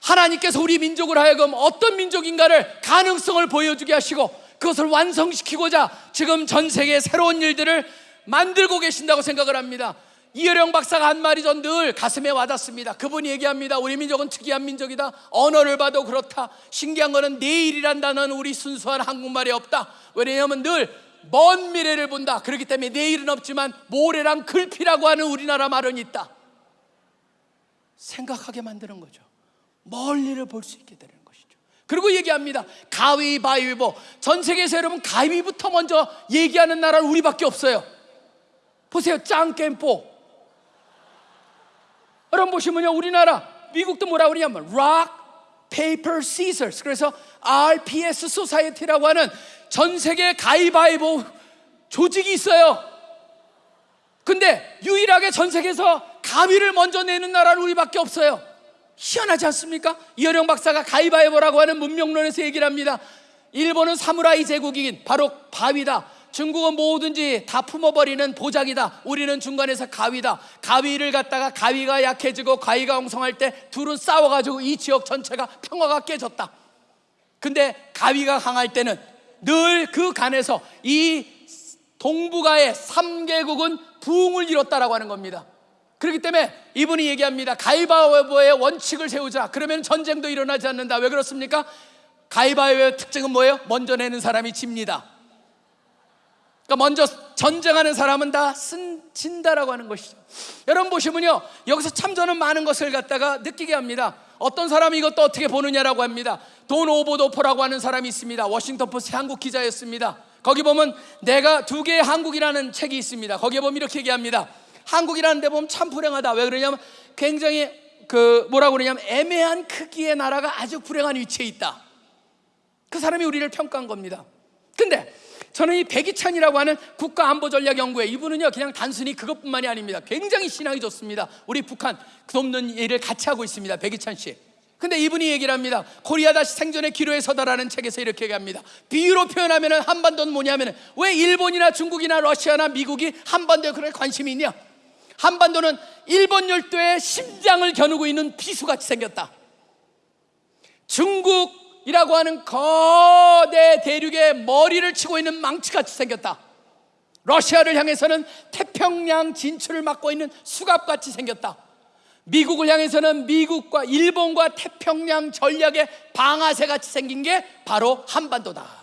하나님께서 우리 민족을 하여금 어떤 민족인가를 가능성을 보여주게 하시고 그것을 완성시키고자 지금 전 세계에 새로운 일들을 만들고 계신다고 생각을 합니다. 이여령 박사가 한 말이 전 늘 가슴에 와닿습니다. 그분이 얘기합니다. 우리 민족은 특이한 민족이다. 언어를 봐도 그렇다. 신기한 거는 내일이란 단어는 우리 순수한 한국말에 없다. 왜냐하면 늘 먼 미래를 본다. 그렇기 때문에 내일은 없지만 모래랑 글피라고 하는 우리나라 말은 있다. 생각하게 만드는 거죠. 멀리를 볼 수 있게 되는 것이죠. 그리고 얘기합니다. 가위바위보. 전 세계에서 여러분 가위부터 먼저 얘기하는 나라는 우리밖에 없어요. 보세요. 짱겜뽀. 여러분 보시면요. 우리나라 미국도 뭐라고 그러냐면 rock, paper, scissors. 그래서 RPS 소사이티라고 하는 전 세계 가위바위보 조직이 있어요. 근데 유일하게 전 세계에서 가위를 먼저 내는 나라는 우리밖에 없어요. 희한하지 않습니까? 이어령 박사가 가위바위보라고 하는 문명론에서 얘기를 합니다. 일본은 사무라이 제국이긴 바로 바위다. 중국은 뭐든지 다 품어버리는 보장이다. 우리는 중간에서 가위다. 가위를 갖다가 가위가 약해지고 가위가 엉성할 때 둘은 싸워가지고 이 지역 전체가 평화가 깨졌다. 근데 가위가 강할 때는 늘 그 간에서 이 동북아의 3개국은 부흥을 이뤘다라고 하는 겁니다. 그렇기 때문에 이분이 얘기합니다. 가위바위보의 원칙을 세우자. 그러면 전쟁도 일어나지 않는다. 왜 그렇습니까? 가위바위보의 특징은 뭐예요? 먼저 내는 사람이 집니다. 그러니까 먼저 전쟁하는 사람은 다 쓴, 진다라고 하는 것이죠. 여러분 보시면요. 여기서 참 저는 많은 것을 갖다가 느끼게 합니다. 어떤 사람이 이것도 어떻게 보느냐라고 합니다. 돈 오버도퍼라고 하는 사람이 있습니다. 워싱턴 포스트 한국 기자였습니다. 거기 보면 내가 두 개의 한국이라는 책이 있습니다. 거기에 보면 이렇게 얘기합니다. 한국이라는 데 보면 참 불행하다. 왜 그러냐면 굉장히 그 뭐라고 그러냐면 애매한 크기의 나라가 아주 불행한 위치에 있다. 그 사람이 우리를 평가한 겁니다. 근데 저는 이 백이찬이라고 하는 국가안보전략연구회 이분은요 그냥 단순히 그것뿐만이 아닙니다. 굉장히 신앙이 좋습니다. 우리 북한 돕는 일을 같이 하고 있습니다. 백이찬 씨. 근데 이분이 얘기를 합니다. 코리아 다시 생존의 기로에 서다라는 책에서 이렇게 얘기합니다. 비유로 표현하면 한반도는 뭐냐면 왜 일본이나 중국이나 러시아나 미국이 한반도에 그런 관심이 있냐? 한반도는 일본 열도의 심장을 겨누고 있는 비수같이 생겼다. 중국 이라고 하는 거대 대륙의 머리를 치고 있는 망치같이 생겼다. 러시아를 향해서는 태평양 진출을 막고 있는 수갑같이 생겼다. 미국을 향해서는 미국과 일본과 태평양 전략의 방아쇠 같이 생긴 게 바로 한반도다.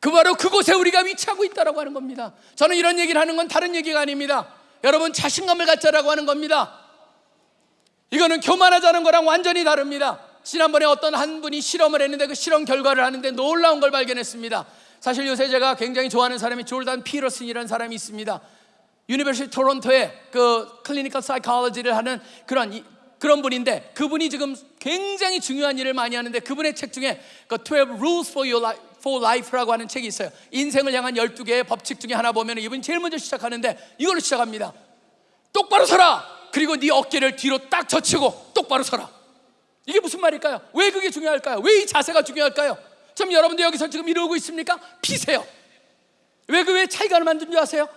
그 바로 그곳에 우리가 위치하고 있다라고 하는 겁니다. 저는 이런 얘기를 하는 건 다른 얘기가 아닙니다. 여러분 자신감을 갖자라고 하는 겁니다. 이거는 교만하자는 거랑 완전히 다릅니다. 지난번에 어떤 한 분이 실험을 했는데 그 실험 결과를 하는데 놀라운 걸 발견했습니다. 사실 요새 제가 굉장히 좋아하는 사람이 조던 피터슨이라는 사람이 있습니다. University 토론토의 그 clinical psychology를 하는 그런 이- 그런 분인데 그분이 지금 굉장히 중요한 일을 많이 하는데 그분의 책 중에 그 12 Rules for Your Life, for Life라고 하는 책이 있어요. 인생을 향한 12개의 법칙 중에 하나 보면 이분이 제일 먼저 시작하는데 이걸로 시작합니다. 똑바로 서라. 그리고 네 어깨를 뒤로 딱 젖히고 똑바로 서라. 이게 무슨 말일까요? 왜 그게 중요할까요? 왜 이 자세가 중요할까요? 좀 여러분들 여기서 지금 이러고 있습니까? 피세요. 왜 그 왜 차이가 만든 줄 아세요?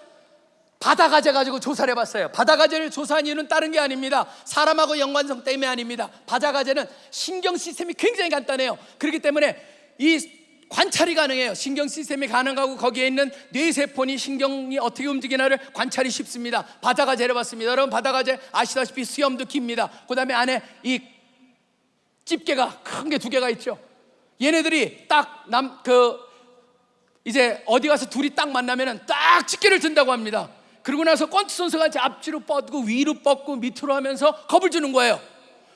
바다 가재 가지고 조사를 해봤어요. 바다 가재를 조사한 이유는 다른 게 아닙니다. 사람하고 연관성 때문에 아닙니다. 바다 가재는 신경 시스템이 굉장히 간단해요. 그렇기 때문에 이 관찰이 가능해요. 신경 시스템이 가능하고 거기에 있는 뇌세포니 신경이 어떻게 움직이나를 관찰이 쉽습니다. 바다가재를 봤습니다. 여러분 바다가재 아시다시피 수염도 깁니다. 그 다음에 안에 이 집게가 큰 게 두 개가 있죠. 얘네들이 딱 남 그 이제 어디 가서 둘이 딱 만나면은 딱 집게를 든다고 합니다. 그러고 나서 권투 선수가 이제 앞뒤로 뻗고 위로 뻗고 밑으로 하면서 겁을 주는 거예요.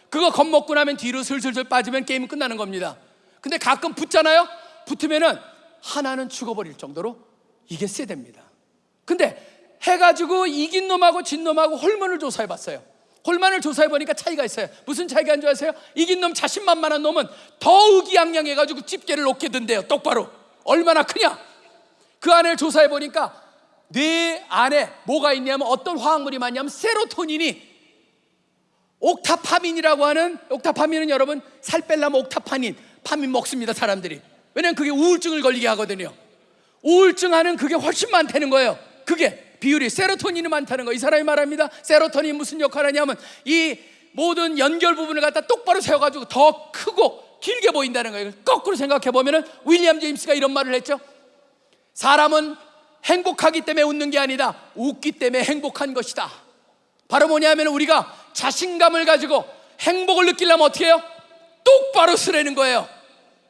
그거 겁먹고 나면 뒤로 슬슬슬 빠지면 게임은 끝나는 겁니다. 근데 가끔 붙잖아요. 붙으면은 하나는 죽어버릴 정도로 이게 세됩니다. 근데 해가지고 이긴 놈하고 진 놈하고 호르몬을 조사해봤어요. 골만을 조사해 보니까 차이가 있어요. 무슨 차이가 있는 줄 아세요? 이긴 놈 자신만만한 놈은 더 의기양양해가지고 집게를 놓게 된대요. 똑바로 얼마나 크냐? 그 안을 조사해 보니까 뇌 안에 뭐가 있냐면 어떤 화학물이 많냐면 세로토닌이 옥타파민이라고 하는 옥타파민은 여러분 살 빼려면 옥타파닌 파민 먹습니다 사람들이 왜냐면 그게 우울증을 걸리게 하거든요 우울증 하는 그게 훨씬 많다는 거예요 그게 비율이 세로토닌이 많다는 거 이 사람이 말합니다 세로토닌이 무슨 역할을 하냐면 이 모든 연결 부분을 갖다 똑바로 세워가지고 더 크고 길게 보인다는 거예요 거꾸로 생각해 보면은 윌리엄 제임스가 이런 말을 했죠 사람은 행복하기 때문에 웃는 게 아니다 웃기 때문에 행복한 것이다 바로 뭐냐면 우리가 자신감을 가지고 행복을 느끼려면 어떻게 해요? 똑바로 쓰라는 거예요.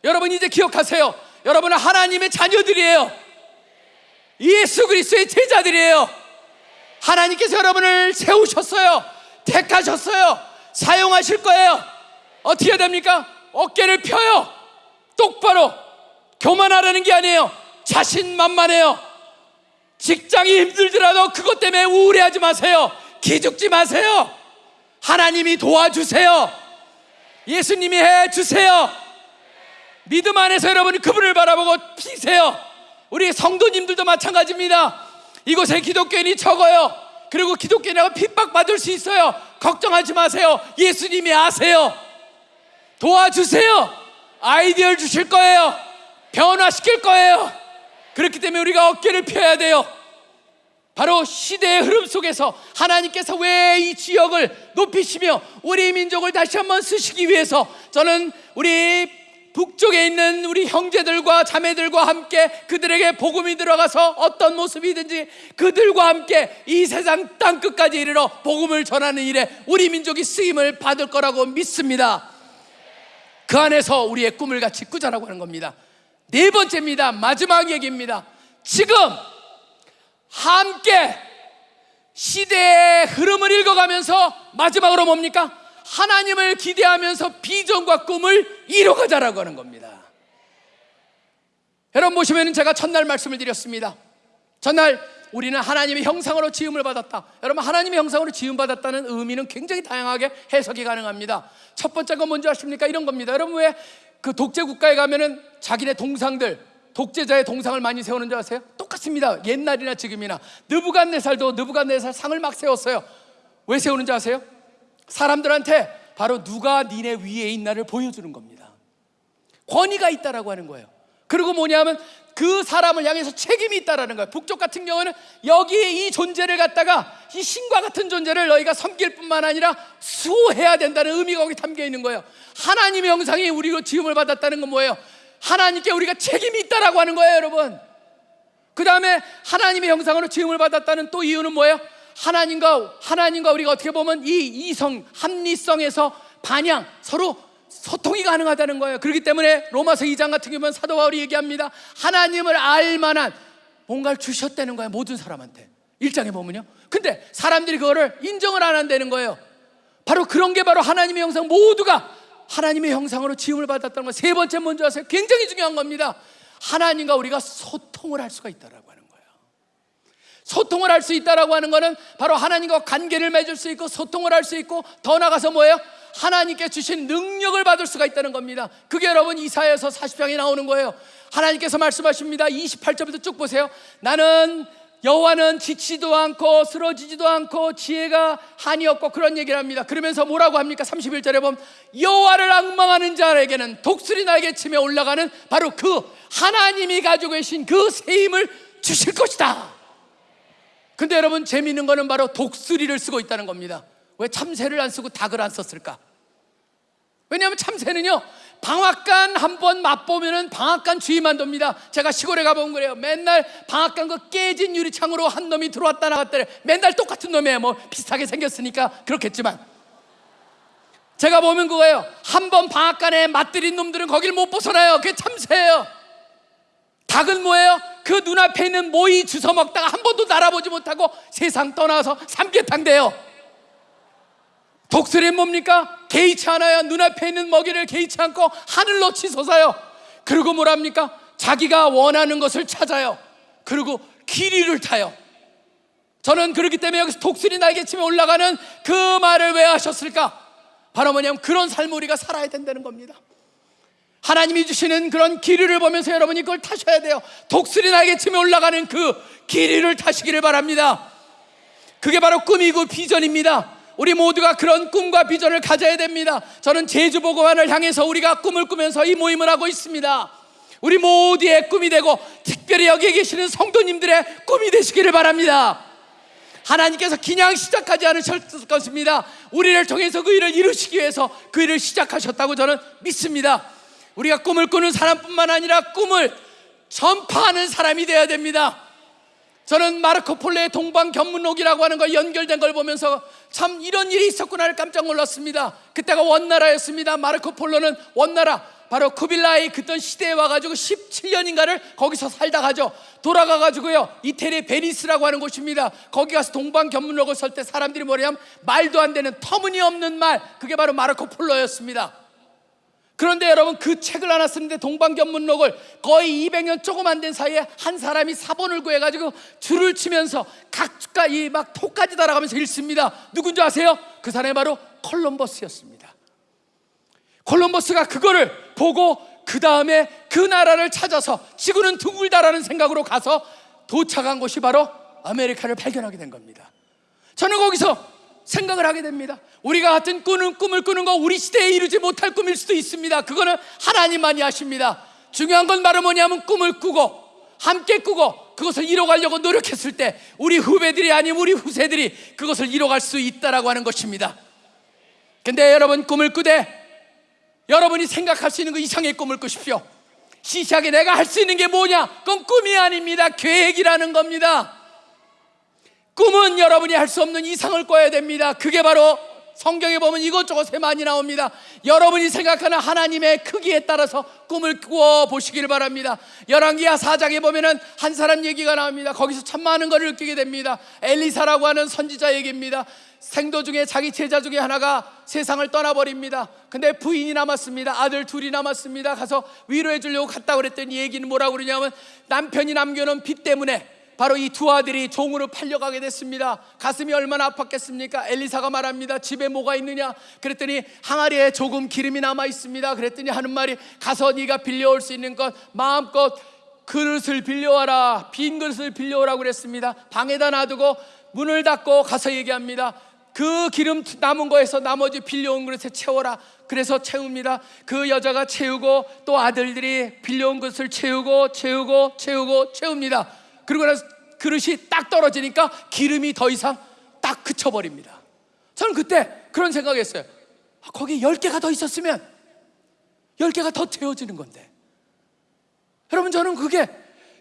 여러분 이제 기억하세요. 여러분은 하나님의 자녀들이에요. 예수 그리스도의 제자들이에요. 하나님께서 여러분을 세우셨어요. 택하셨어요. 사용하실 거예요. 어떻게 해야 됩니까? 어깨를 펴요. 똑바로 교만하라는 게 아니에요. 자신만만해요. 직장이 힘들더라도 그것 때문에 우울해하지 마세요. 기죽지 마세요. 하나님이 도와주세요. 예수님이 해 주세요. 믿음 안에서 여러분이 그분을 바라보고 피세요. 우리 성도님들도 마찬가지입니다. 이곳에 기독교인이 적어요. 그리고 기독교인하고 핍박받을 수 있어요. 걱정하지 마세요. 예수님이 아세요. 도와주세요. 아이디어를 주실 거예요. 변화시킬 거예요. 그렇기 때문에 우리가 어깨를 펴야 돼요. 바로 시대의 흐름 속에서 하나님께서 왜 이 지역을 높이시며 우리 민족을 다시 한번 쓰시기 위해서 저는 우리 북쪽에 있는 우리 형제들과 자매들과 함께 그들에게 복음이 들어가서 어떤 모습이든지 그들과 함께 이 세상 땅 끝까지 이르러 복음을 전하는 일에 우리 민족이 쓰임을 받을 거라고 믿습니다. 그 안에서 우리의 꿈을 같이 꾸자라고 하는 겁니다. 네 번째입니다. 마지막 얘기입니다. 지금 함께 시대의 흐름을 읽어가면서 마지막으로 뭡니까? 하나님을 기대하면서 비전과 꿈을 이뤄가자라고 하는 겁니다. 여러분 보시면 제가 첫날 말씀을 드렸습니다. 첫날 우리는 하나님의 형상으로 지음을 받았다. 여러분 하나님의 형상으로 지음 받았다는 의미는 굉장히 다양하게 해석이 가능합니다. 첫 번째가 뭔지 아십니까? 이런 겁니다. 여러분 왜 그 독재 국가에 가면 은 자기네 동상들 독재자의 동상을 많이 세우는 줄 아세요? 똑같습니다. 옛날이나 지금이나 느부갓네살도 느부갓네살 상을 막 세웠어요. 왜 세우는지 아세요? 사람들한테 바로 누가 니네 위에 있나를 보여주는 겁니다. 권위가 있다라고 하는 거예요. 그리고 뭐냐면 그 사람을 향해서 책임이 있다라는 거예요. 북쪽 같은 경우는 여기 이 존재를 갖다가 이 신과 같은 존재를 너희가 섬길 뿐만 아니라 수호해야 된다는 의미가 거기 담겨 있는 거예요. 하나님의 형상이 우리로 지음을 받았다는 건 뭐예요? 하나님께 우리가 책임이 있다라고 하는 거예요, 여러분. 그 다음에 하나님의 형상으로 지음을 받았다는 또 이유는 뭐예요? 하나님과 하나님과 우리가 어떻게 보면 이 이성 합리성에서 반향 서로 소통이 가능하다는 거예요. 그렇기 때문에 로마서 2장 같은 경우는 사도 바울이 얘기합니다. 하나님을 알 만한 뭔가를 주셨다는 거예요. 모든 사람한테. 1장에 보면요. 근데 사람들이 그거를 인정을 안 한다는 거예요. 바로 그런 게 바로 하나님의 형상 모두가 하나님의 형상으로 지음을 받았다는 거. 세 번째 뭔지 아세요? 굉장히 중요한 겁니다. 하나님과 우리가 소통을 할 수가 있다라고 거예요. 소통을 할 수 있다라고 하는 거는 바로 하나님과 관계를 맺을 수 있고 소통을 할 수 있고 더 나가서 뭐예요? 하나님께 주신 능력을 받을 수가 있다는 겁니다. 그게 여러분 이사야서 40장에 나오는 거예요. 하나님께서 말씀하십니다. 28절부터 쭉 보세요. 나는 여호와는 지치도 않고 쓰러지지도 않고 지혜가 한이 없고 그런 얘기를 합니다. 그러면서 뭐라고 합니까? 31절에 보면 여호와를 악망하는 자에게는 독수리 날개 치며 올라가는 바로 그 하나님이 가지고 계신 그 세임을 주실 것이다. 근데 여러분 재미있는 거는 바로 독수리를 쓰고 있다는 겁니다. 왜 참새를 안 쓰고 닭을 안 썼을까? 왜냐하면 참새는요 방앗간 한 번 맛보면은 방앗간 주의만 돕니다. 제가 시골에 가본 거래요. 맨날 방앗간 그 깨진 유리창으로 한 놈이 들어왔다 나갔다. 맨날 똑같은 놈이에요. 뭐 비슷하게 생겼으니까 그렇겠지만. 제가 보면 그거예요. 한 번 방앗간에 맛들인 놈들은 거길 못 벗어나요. 그게 참새예요. 닭은 뭐예요? 그 눈앞에 있는 모이 주워 먹다가 한 번도 날아보지 못하고 세상 떠나서 삼계탕 돼요. 독수리는 뭡니까? 개의치 않아요. 눈앞에 있는 먹이를 개의치 않고 하늘로 치솟아요. 그리고 뭐랍니까? 자기가 원하는 것을 찾아요. 그리고 길이를 타요. 저는 그렇기 때문에 여기서 독수리 날개치며 올라가는 그 말을 왜 하셨을까? 바로 뭐냐면 그런 삶을 우리가 살아야 된다는 겁니다. 하나님이 주시는 그런 길이를 보면서 여러분이 그걸 타셔야 돼요. 독수리 날개치며 올라가는 그 길이를 타시기를 바랍니다. 그게 바로 꿈이고 비전입니다. 우리 모두가 그런 꿈과 비전을 가져야 됩니다. 저는 제주 보고만을 향해서 우리가 꿈을 꾸면서 이 모임을 하고 있습니다. 우리 모두의 꿈이 되고 특별히 여기에 계시는 성도님들의 꿈이 되시기를 바랍니다. 하나님께서 그냥 시작하지 않으셨을 것입니다. 우리를 통해서 그 일을 이루시기 위해서 그 일을 시작하셨다고 저는 믿습니다. 우리가 꿈을 꾸는 사람뿐만 아니라 꿈을 전파하는 사람이 되어야 됩니다. 저는 마르코 폴로의 동방 견문록이라고 하는 거 연결된 걸 보면서 참 이런 일이 있었구나를 깜짝 놀랐습니다. 그때가 원나라였습니다. 마르코 폴로는 원나라 바로 쿠빌라이 그던 시대에 와가지고 17년인가를 거기서 살다 가죠. 돌아가가지고요 이태리 베니스라고 하는 곳입니다. 거기 가서 동방 견문록을 쓸 때 사람들이 뭐냐면 말도 안 되는 터무니없는 말 그게 바로 마르코 폴로였습니다. 그런데 여러분 그 책을 하나 쓰는데 동방견문록을 거의 200년 조금 안 된 사이에 한 사람이 사본을 구해가지고 줄을 치면서 각가 이막 토까지 달아가면서 읽습니다. 누군지 아세요? 그 사람이 바로 콜럼버스였습니다. 콜럼버스가 그거를 보고 그 다음에 그 나라를 찾아서 지구는 둥글다라는 생각으로 가서 도착한 곳이 바로 아메리카를 발견하게 된 겁니다. 저는 거기서 생각을 하게 됩니다. 우리가 같은 꾸는 꿈을 꾸는 거 우리 시대에 이루지 못할 꿈일 수도 있습니다. 그거는 하나님만이 아십니다. 중요한 건 바로 뭐냐면 꿈을 꾸고 함께 꾸고 그것을 이뤄가려고 노력했을 때 우리 후배들이 아니면 우리 후세들이 그것을 이뤄갈 수 있다라고 하는 것입니다. 근데 여러분 꿈을 꾸되 여러분이 생각할 수 있는 그 이상의 꿈을 꾸십시오. 시시하게 내가 할 수 있는 게 뭐냐? 그건 꿈이 아닙니다. 계획이라는 겁니다. 꿈은 여러분이 할 수 없는 이상을 꿔야 됩니다. 그게 바로 성경에 보면 이것저것에 많이 나옵니다. 여러분이 생각하는 하나님의 크기에 따라서 꿈을 꾸어 보시기를 바랍니다. 열왕기하 4장에 보면은 한 사람 얘기가 나옵니다. 거기서 참 많은 것을 느끼게 됩니다. 엘리사라고 하는 선지자 얘기입니다. 생도 중에 자기 제자 중에 하나가 세상을 떠나버립니다. 근데 부인이 남았습니다. 아들 둘이 남았습니다. 가서 위로해 주려고 갔다 그랬더니 얘기는 뭐라고 그러냐면 남편이 남겨놓은 빚 때문에 바로 이 두 아들이 종으로 팔려가게 됐습니다. 가슴이 얼마나 아팠겠습니까? 엘리사가 말합니다. 집에 뭐가 있느냐? 그랬더니 항아리에 조금 기름이 남아 있습니다. 그랬더니 하는 말이 가서 네가 빌려올 수 있는 것 마음껏 그릇을 빌려와라. 빈 그릇을 빌려오라고 그랬습니다. 방에다 놔두고 문을 닫고 가서 얘기합니다. 그 기름 남은 거에서 나머지 빌려온 그릇에 채워라. 그래서 채웁니다. 그 여자가 채우고 또 아들들이 빌려온 것을 채우고 채우고 채우고 채웁니다. 그리고 나서 그릇이 딱 떨어지니까 기름이 더 이상 딱 그쳐버립니다. 저는 그때 그런 생각했어요. 아, 거기 열 개가 더 있었으면 열 개가 더 채워지는 건데. 여러분 저는 그게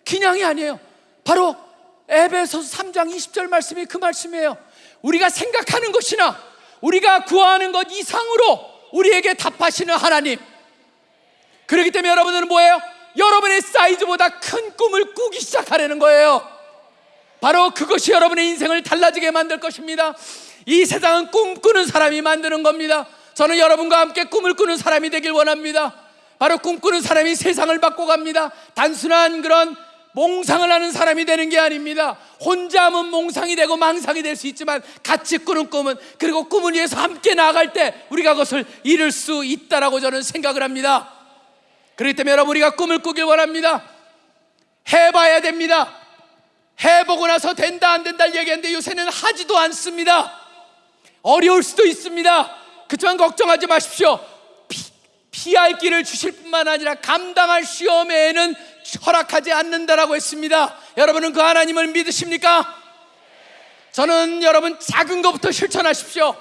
그냥이 아니에요. 바로 에베소 3장 20절 말씀이 그 말씀이에요. 우리가 생각하는 것이나 우리가 구하는 것 이상으로 우리에게 답하시는 하나님. 그렇기 때문에 여러분들은 뭐예요? 여러분의 사이즈보다 큰 꿈을 꾸기 시작하려는 거예요. 바로 그것이 여러분의 인생을 달라지게 만들 것입니다. 이 세상은 꿈꾸는 사람이 만드는 겁니다. 저는 여러분과 함께 꿈을 꾸는 사람이 되길 원합니다. 바로 꿈꾸는 사람이 세상을 바꿔갑니다. 단순한 그런 몽상을 하는 사람이 되는 게 아닙니다. 혼자 하면 몽상이 되고 망상이 될 수 있지만 같이 꾸는 꿈은 그리고 꿈을 위해서 함께 나아갈 때 우리가 그것을 이룰 수 있다라고 저는 생각을 합니다. 그렇기 때문에 여러분 우리가 꿈을 꾸길 원합니다. 해봐야 됩니다. 해보고 나서 된다 안 된다 얘기하는데 요새는 하지도 않습니다. 어려울 수도 있습니다. 그렇지만 걱정하지 마십시오. 피, 피할 길을 주실 뿐만 아니라 감당할 시험에는 허락하지 않는다라고 했습니다. 여러분은 그 하나님을 믿으십니까? 저는 여러분 작은 것부터 실천하십시오.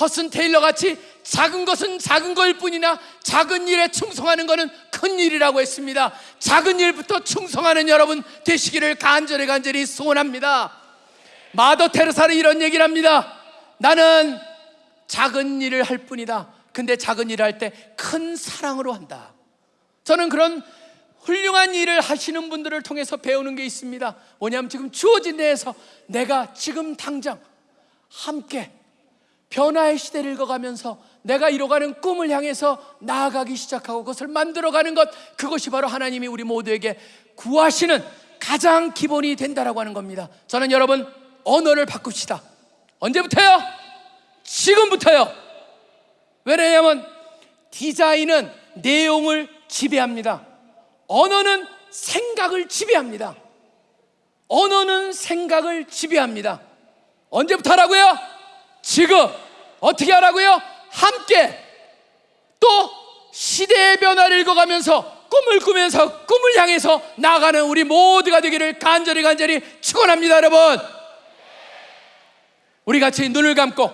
허슨 테일러 같이 작은 것은 작은 거일 뿐이나 작은 일에 충성하는 것은 큰 일이라고 했습니다. 작은 일부터 충성하는 여러분 되시기를 간절히 간절히 소원합니다. 마더 테르사는 이런 얘기를 합니다. 나는 작은 일을 할 뿐이다. 근데 작은 일을 할 때 큰 사랑으로 한다. 저는 그런 훌륭한 일을 하시는 분들을 통해서 배우는 게 있습니다. 뭐냐면 지금 주어진 데에서 내가 지금 당장 함께 변화의 시대를 읽어가면서 내가 이뤄가는 꿈을 향해서 나아가기 시작하고 그것을 만들어가는 것 그것이 바로 하나님이 우리 모두에게 구하시는 가장 기본이 된다라고 하는 겁니다. 저는 여러분 언어를 바꿉시다. 언제부터요? 지금부터요. 왜냐하면 디자인은 내용을 지배합니다. 언어는 생각을 지배합니다. 언어는 생각을 지배합니다. 언제부터 하라고요? 지금. 어떻게 하라고요? 함께. 또 시대의 변화를 읽어가면서 꿈을 꾸면서 꿈을 향해서 나아가는 우리 모두가 되기를 간절히 간절히 축원합니다, 여러분. 우리 같이 눈을 감고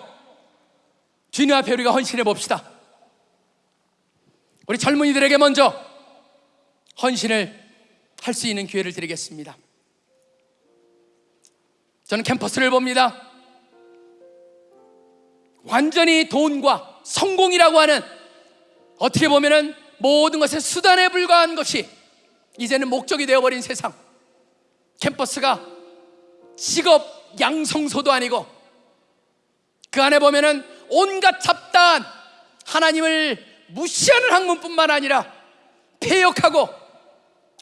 주님 앞에 우리가 헌신해 봅시다. 우리 젊은이들에게 먼저 헌신을 할 수 있는 기회를 드리겠습니다. 저는 캠퍼스를 봅니다. 완전히 돈과 성공이라고 하는 어떻게 보면은 모든 것의 수단에 불과한 것이 이제는 목적이 되어버린 세상. 캠퍼스가 직업 양성소도 아니고 그 안에 보면은 온갖 잡다한 하나님을 무시하는 학문뿐만 아니라 폐역하고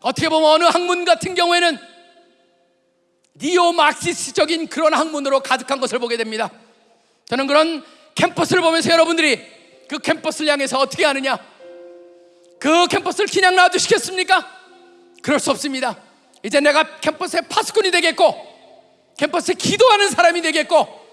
어떻게 보면 어느 학문 같은 경우에는 니오 마크시스적인 그런 학문으로 가득한 것을 보게 됩니다. 저는 그런 캠퍼스를 보면서 여러분들이 그 캠퍼스를 향해서 어떻게 하느냐? 그 캠퍼스를 그냥 놔두시겠습니까? 그럴 수 없습니다. 이제 내가 캠퍼스의 파수꾼이 되겠고, 캠퍼스에 기도하는 사람이 되겠고,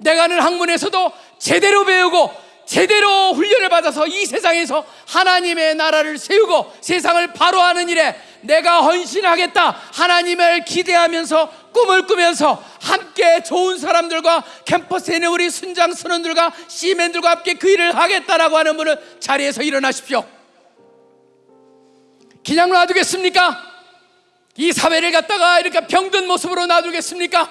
내가 하는 학문에서도 제대로 배우고, 제대로 훈련을 받아서 이 세상에서 하나님의 나라를 세우고 세상을 바로하는 일에 내가 헌신하겠다. 하나님을 기대하면서 꿈을 꾸면서 함께 좋은 사람들과 캠퍼스에 있는 우리 순장 선원들과 시맨들과 함께 그 일을 하겠다라고 하는 분은 자리에서 일어나십시오. 그냥 놔두겠습니까? 이 사회를 갖다가 이렇게 병든 모습으로 놔두겠습니까?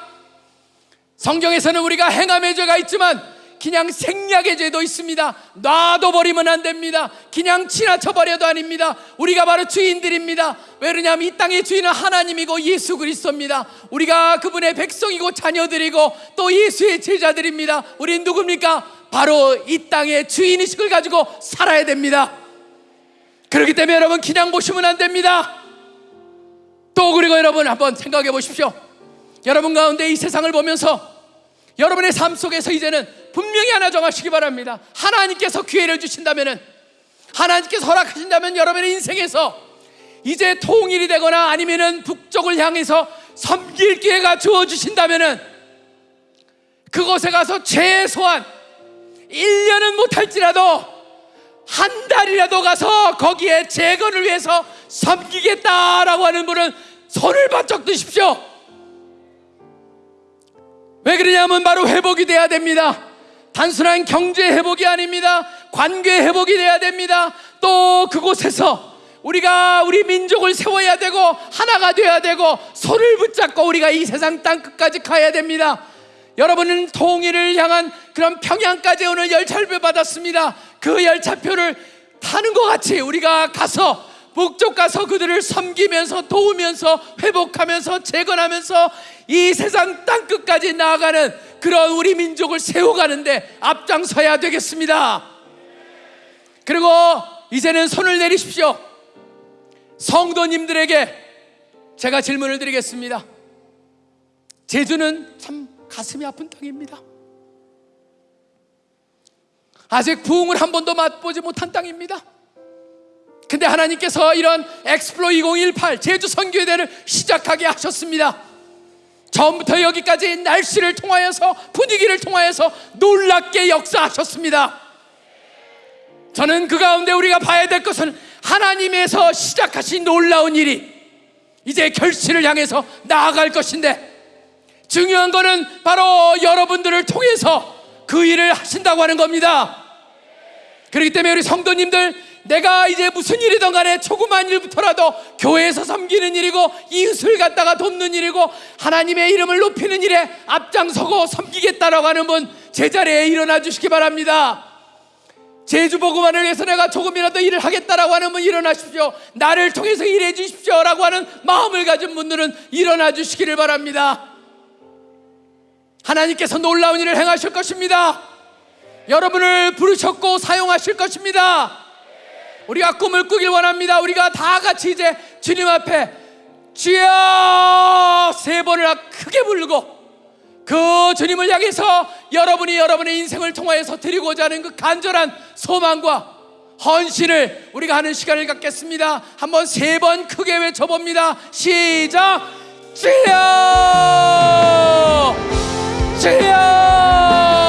성경에서는 우리가 행함의 죄가 있지만 그냥 생략의 죄도 있습니다. 놔둬 버리면 안 됩니다. 그냥 지나쳐 버려도 아닙니다. 우리가 바로 주인들입니다. 왜냐하면 이 땅의 주인은 하나님이고 예수 그리스도입니다. 우리가 그분의 백성이고 자녀들이고 또 예수의 제자들입니다. 우린 누굽니까? 바로 이 땅의 주인의식을 가지고 살아야 됩니다. 그렇기 때문에 여러분 그냥 보시면 안 됩니다. 또 그리고 여러분 한번 생각해 보십시오. 여러분 가운데 이 세상을 보면서 여러분의 삶 속에서 이제는 분명히 하나 정하시기 바랍니다. 하나님께서 기회를 주신다면은 하나님께서 허락하신다면 여러분의 인생에서 이제 통일이 되거나 아니면은 북쪽을 향해서 섬길 기회가 주어 주신다면은 그곳에 가서 최소한 1년은 못할지라도 한 달이라도 가서 거기에 재건을 위해서 섬기겠다라고 하는 분은 손을 바짝 드십시오. 왜 그러냐면 바로 회복이 돼야 됩니다. 단순한 경제 회복이 아닙니다. 관계 회복이 돼야 됩니다. 또 그곳에서 우리가 우리 민족을 세워야 되고 하나가 돼야 되고 손을 붙잡고 우리가 이 세상 땅 끝까지 가야 됩니다. 여러분은 통일을 향한 그런 평양까지 오늘 열차표 받았습니다. 그 열차표를 타는 것 같이 우리가 가서 북쪽 가서 그들을 섬기면서 도우면서 회복하면서 재건하면서 이 세상 땅 끝까지 나아가는 그런 우리 민족을 세워가는데 앞장서야 되겠습니다. 그리고 이제는 손을 내리십시오. 성도님들에게 제가 질문을 드리겠습니다. 제주는 참 가슴이 아픈 땅입니다. 아직 부흥을 한 번도 맛보지 못한 땅입니다. 근데 하나님께서 이런 엑스플로 2018 제주 선교대를 시작하게 하셨습니다. 처음부터 여기까지 날씨를 통하여서 분위기를 통하여서 놀랍게 역사하셨습니다. 저는 그 가운데 우리가 봐야 될 것은 하나님에서 시작하신 놀라운 일이 이제 결실을 향해서 나아갈 것인데 중요한 것은 바로 여러분들을 통해서 그 일을 하신다고 하는 겁니다. 그렇기 때문에 우리 성도님들 내가 이제 무슨 일이든 간에 조그만 일부터라도 교회에서 섬기는 일이고 이웃을 갖다가 돕는 일이고 하나님의 이름을 높이는 일에 앞장서고 섬기겠다라고 하는 분 제자리에 일어나 주시기 바랍니다. 제주 보고만을 위해서 내가 조금이라도 일을 하겠다라고 하는 분 일어나십시오. 나를 통해서 일해 주십시오라고 하는 마음을 가진 분들은 일어나 주시기를 바랍니다. 하나님께서 놀라운 일을 행하실 것입니다. 여러분을 부르셨고 사용하실 것입니다. 우리가 꿈을 꾸길 원합니다. 우리가 다 같이 이제 주님 앞에 주여 세 번을 크게 부르고 그 주님을 향해서 여러분이 여러분의 인생을 통하여서 드리고자 하는 그 간절한 소망과 헌신을 우리가 하는 시간을 갖겠습니다. 한번 세 번 크게 외쳐봅니다. 시작! 주여! 주여!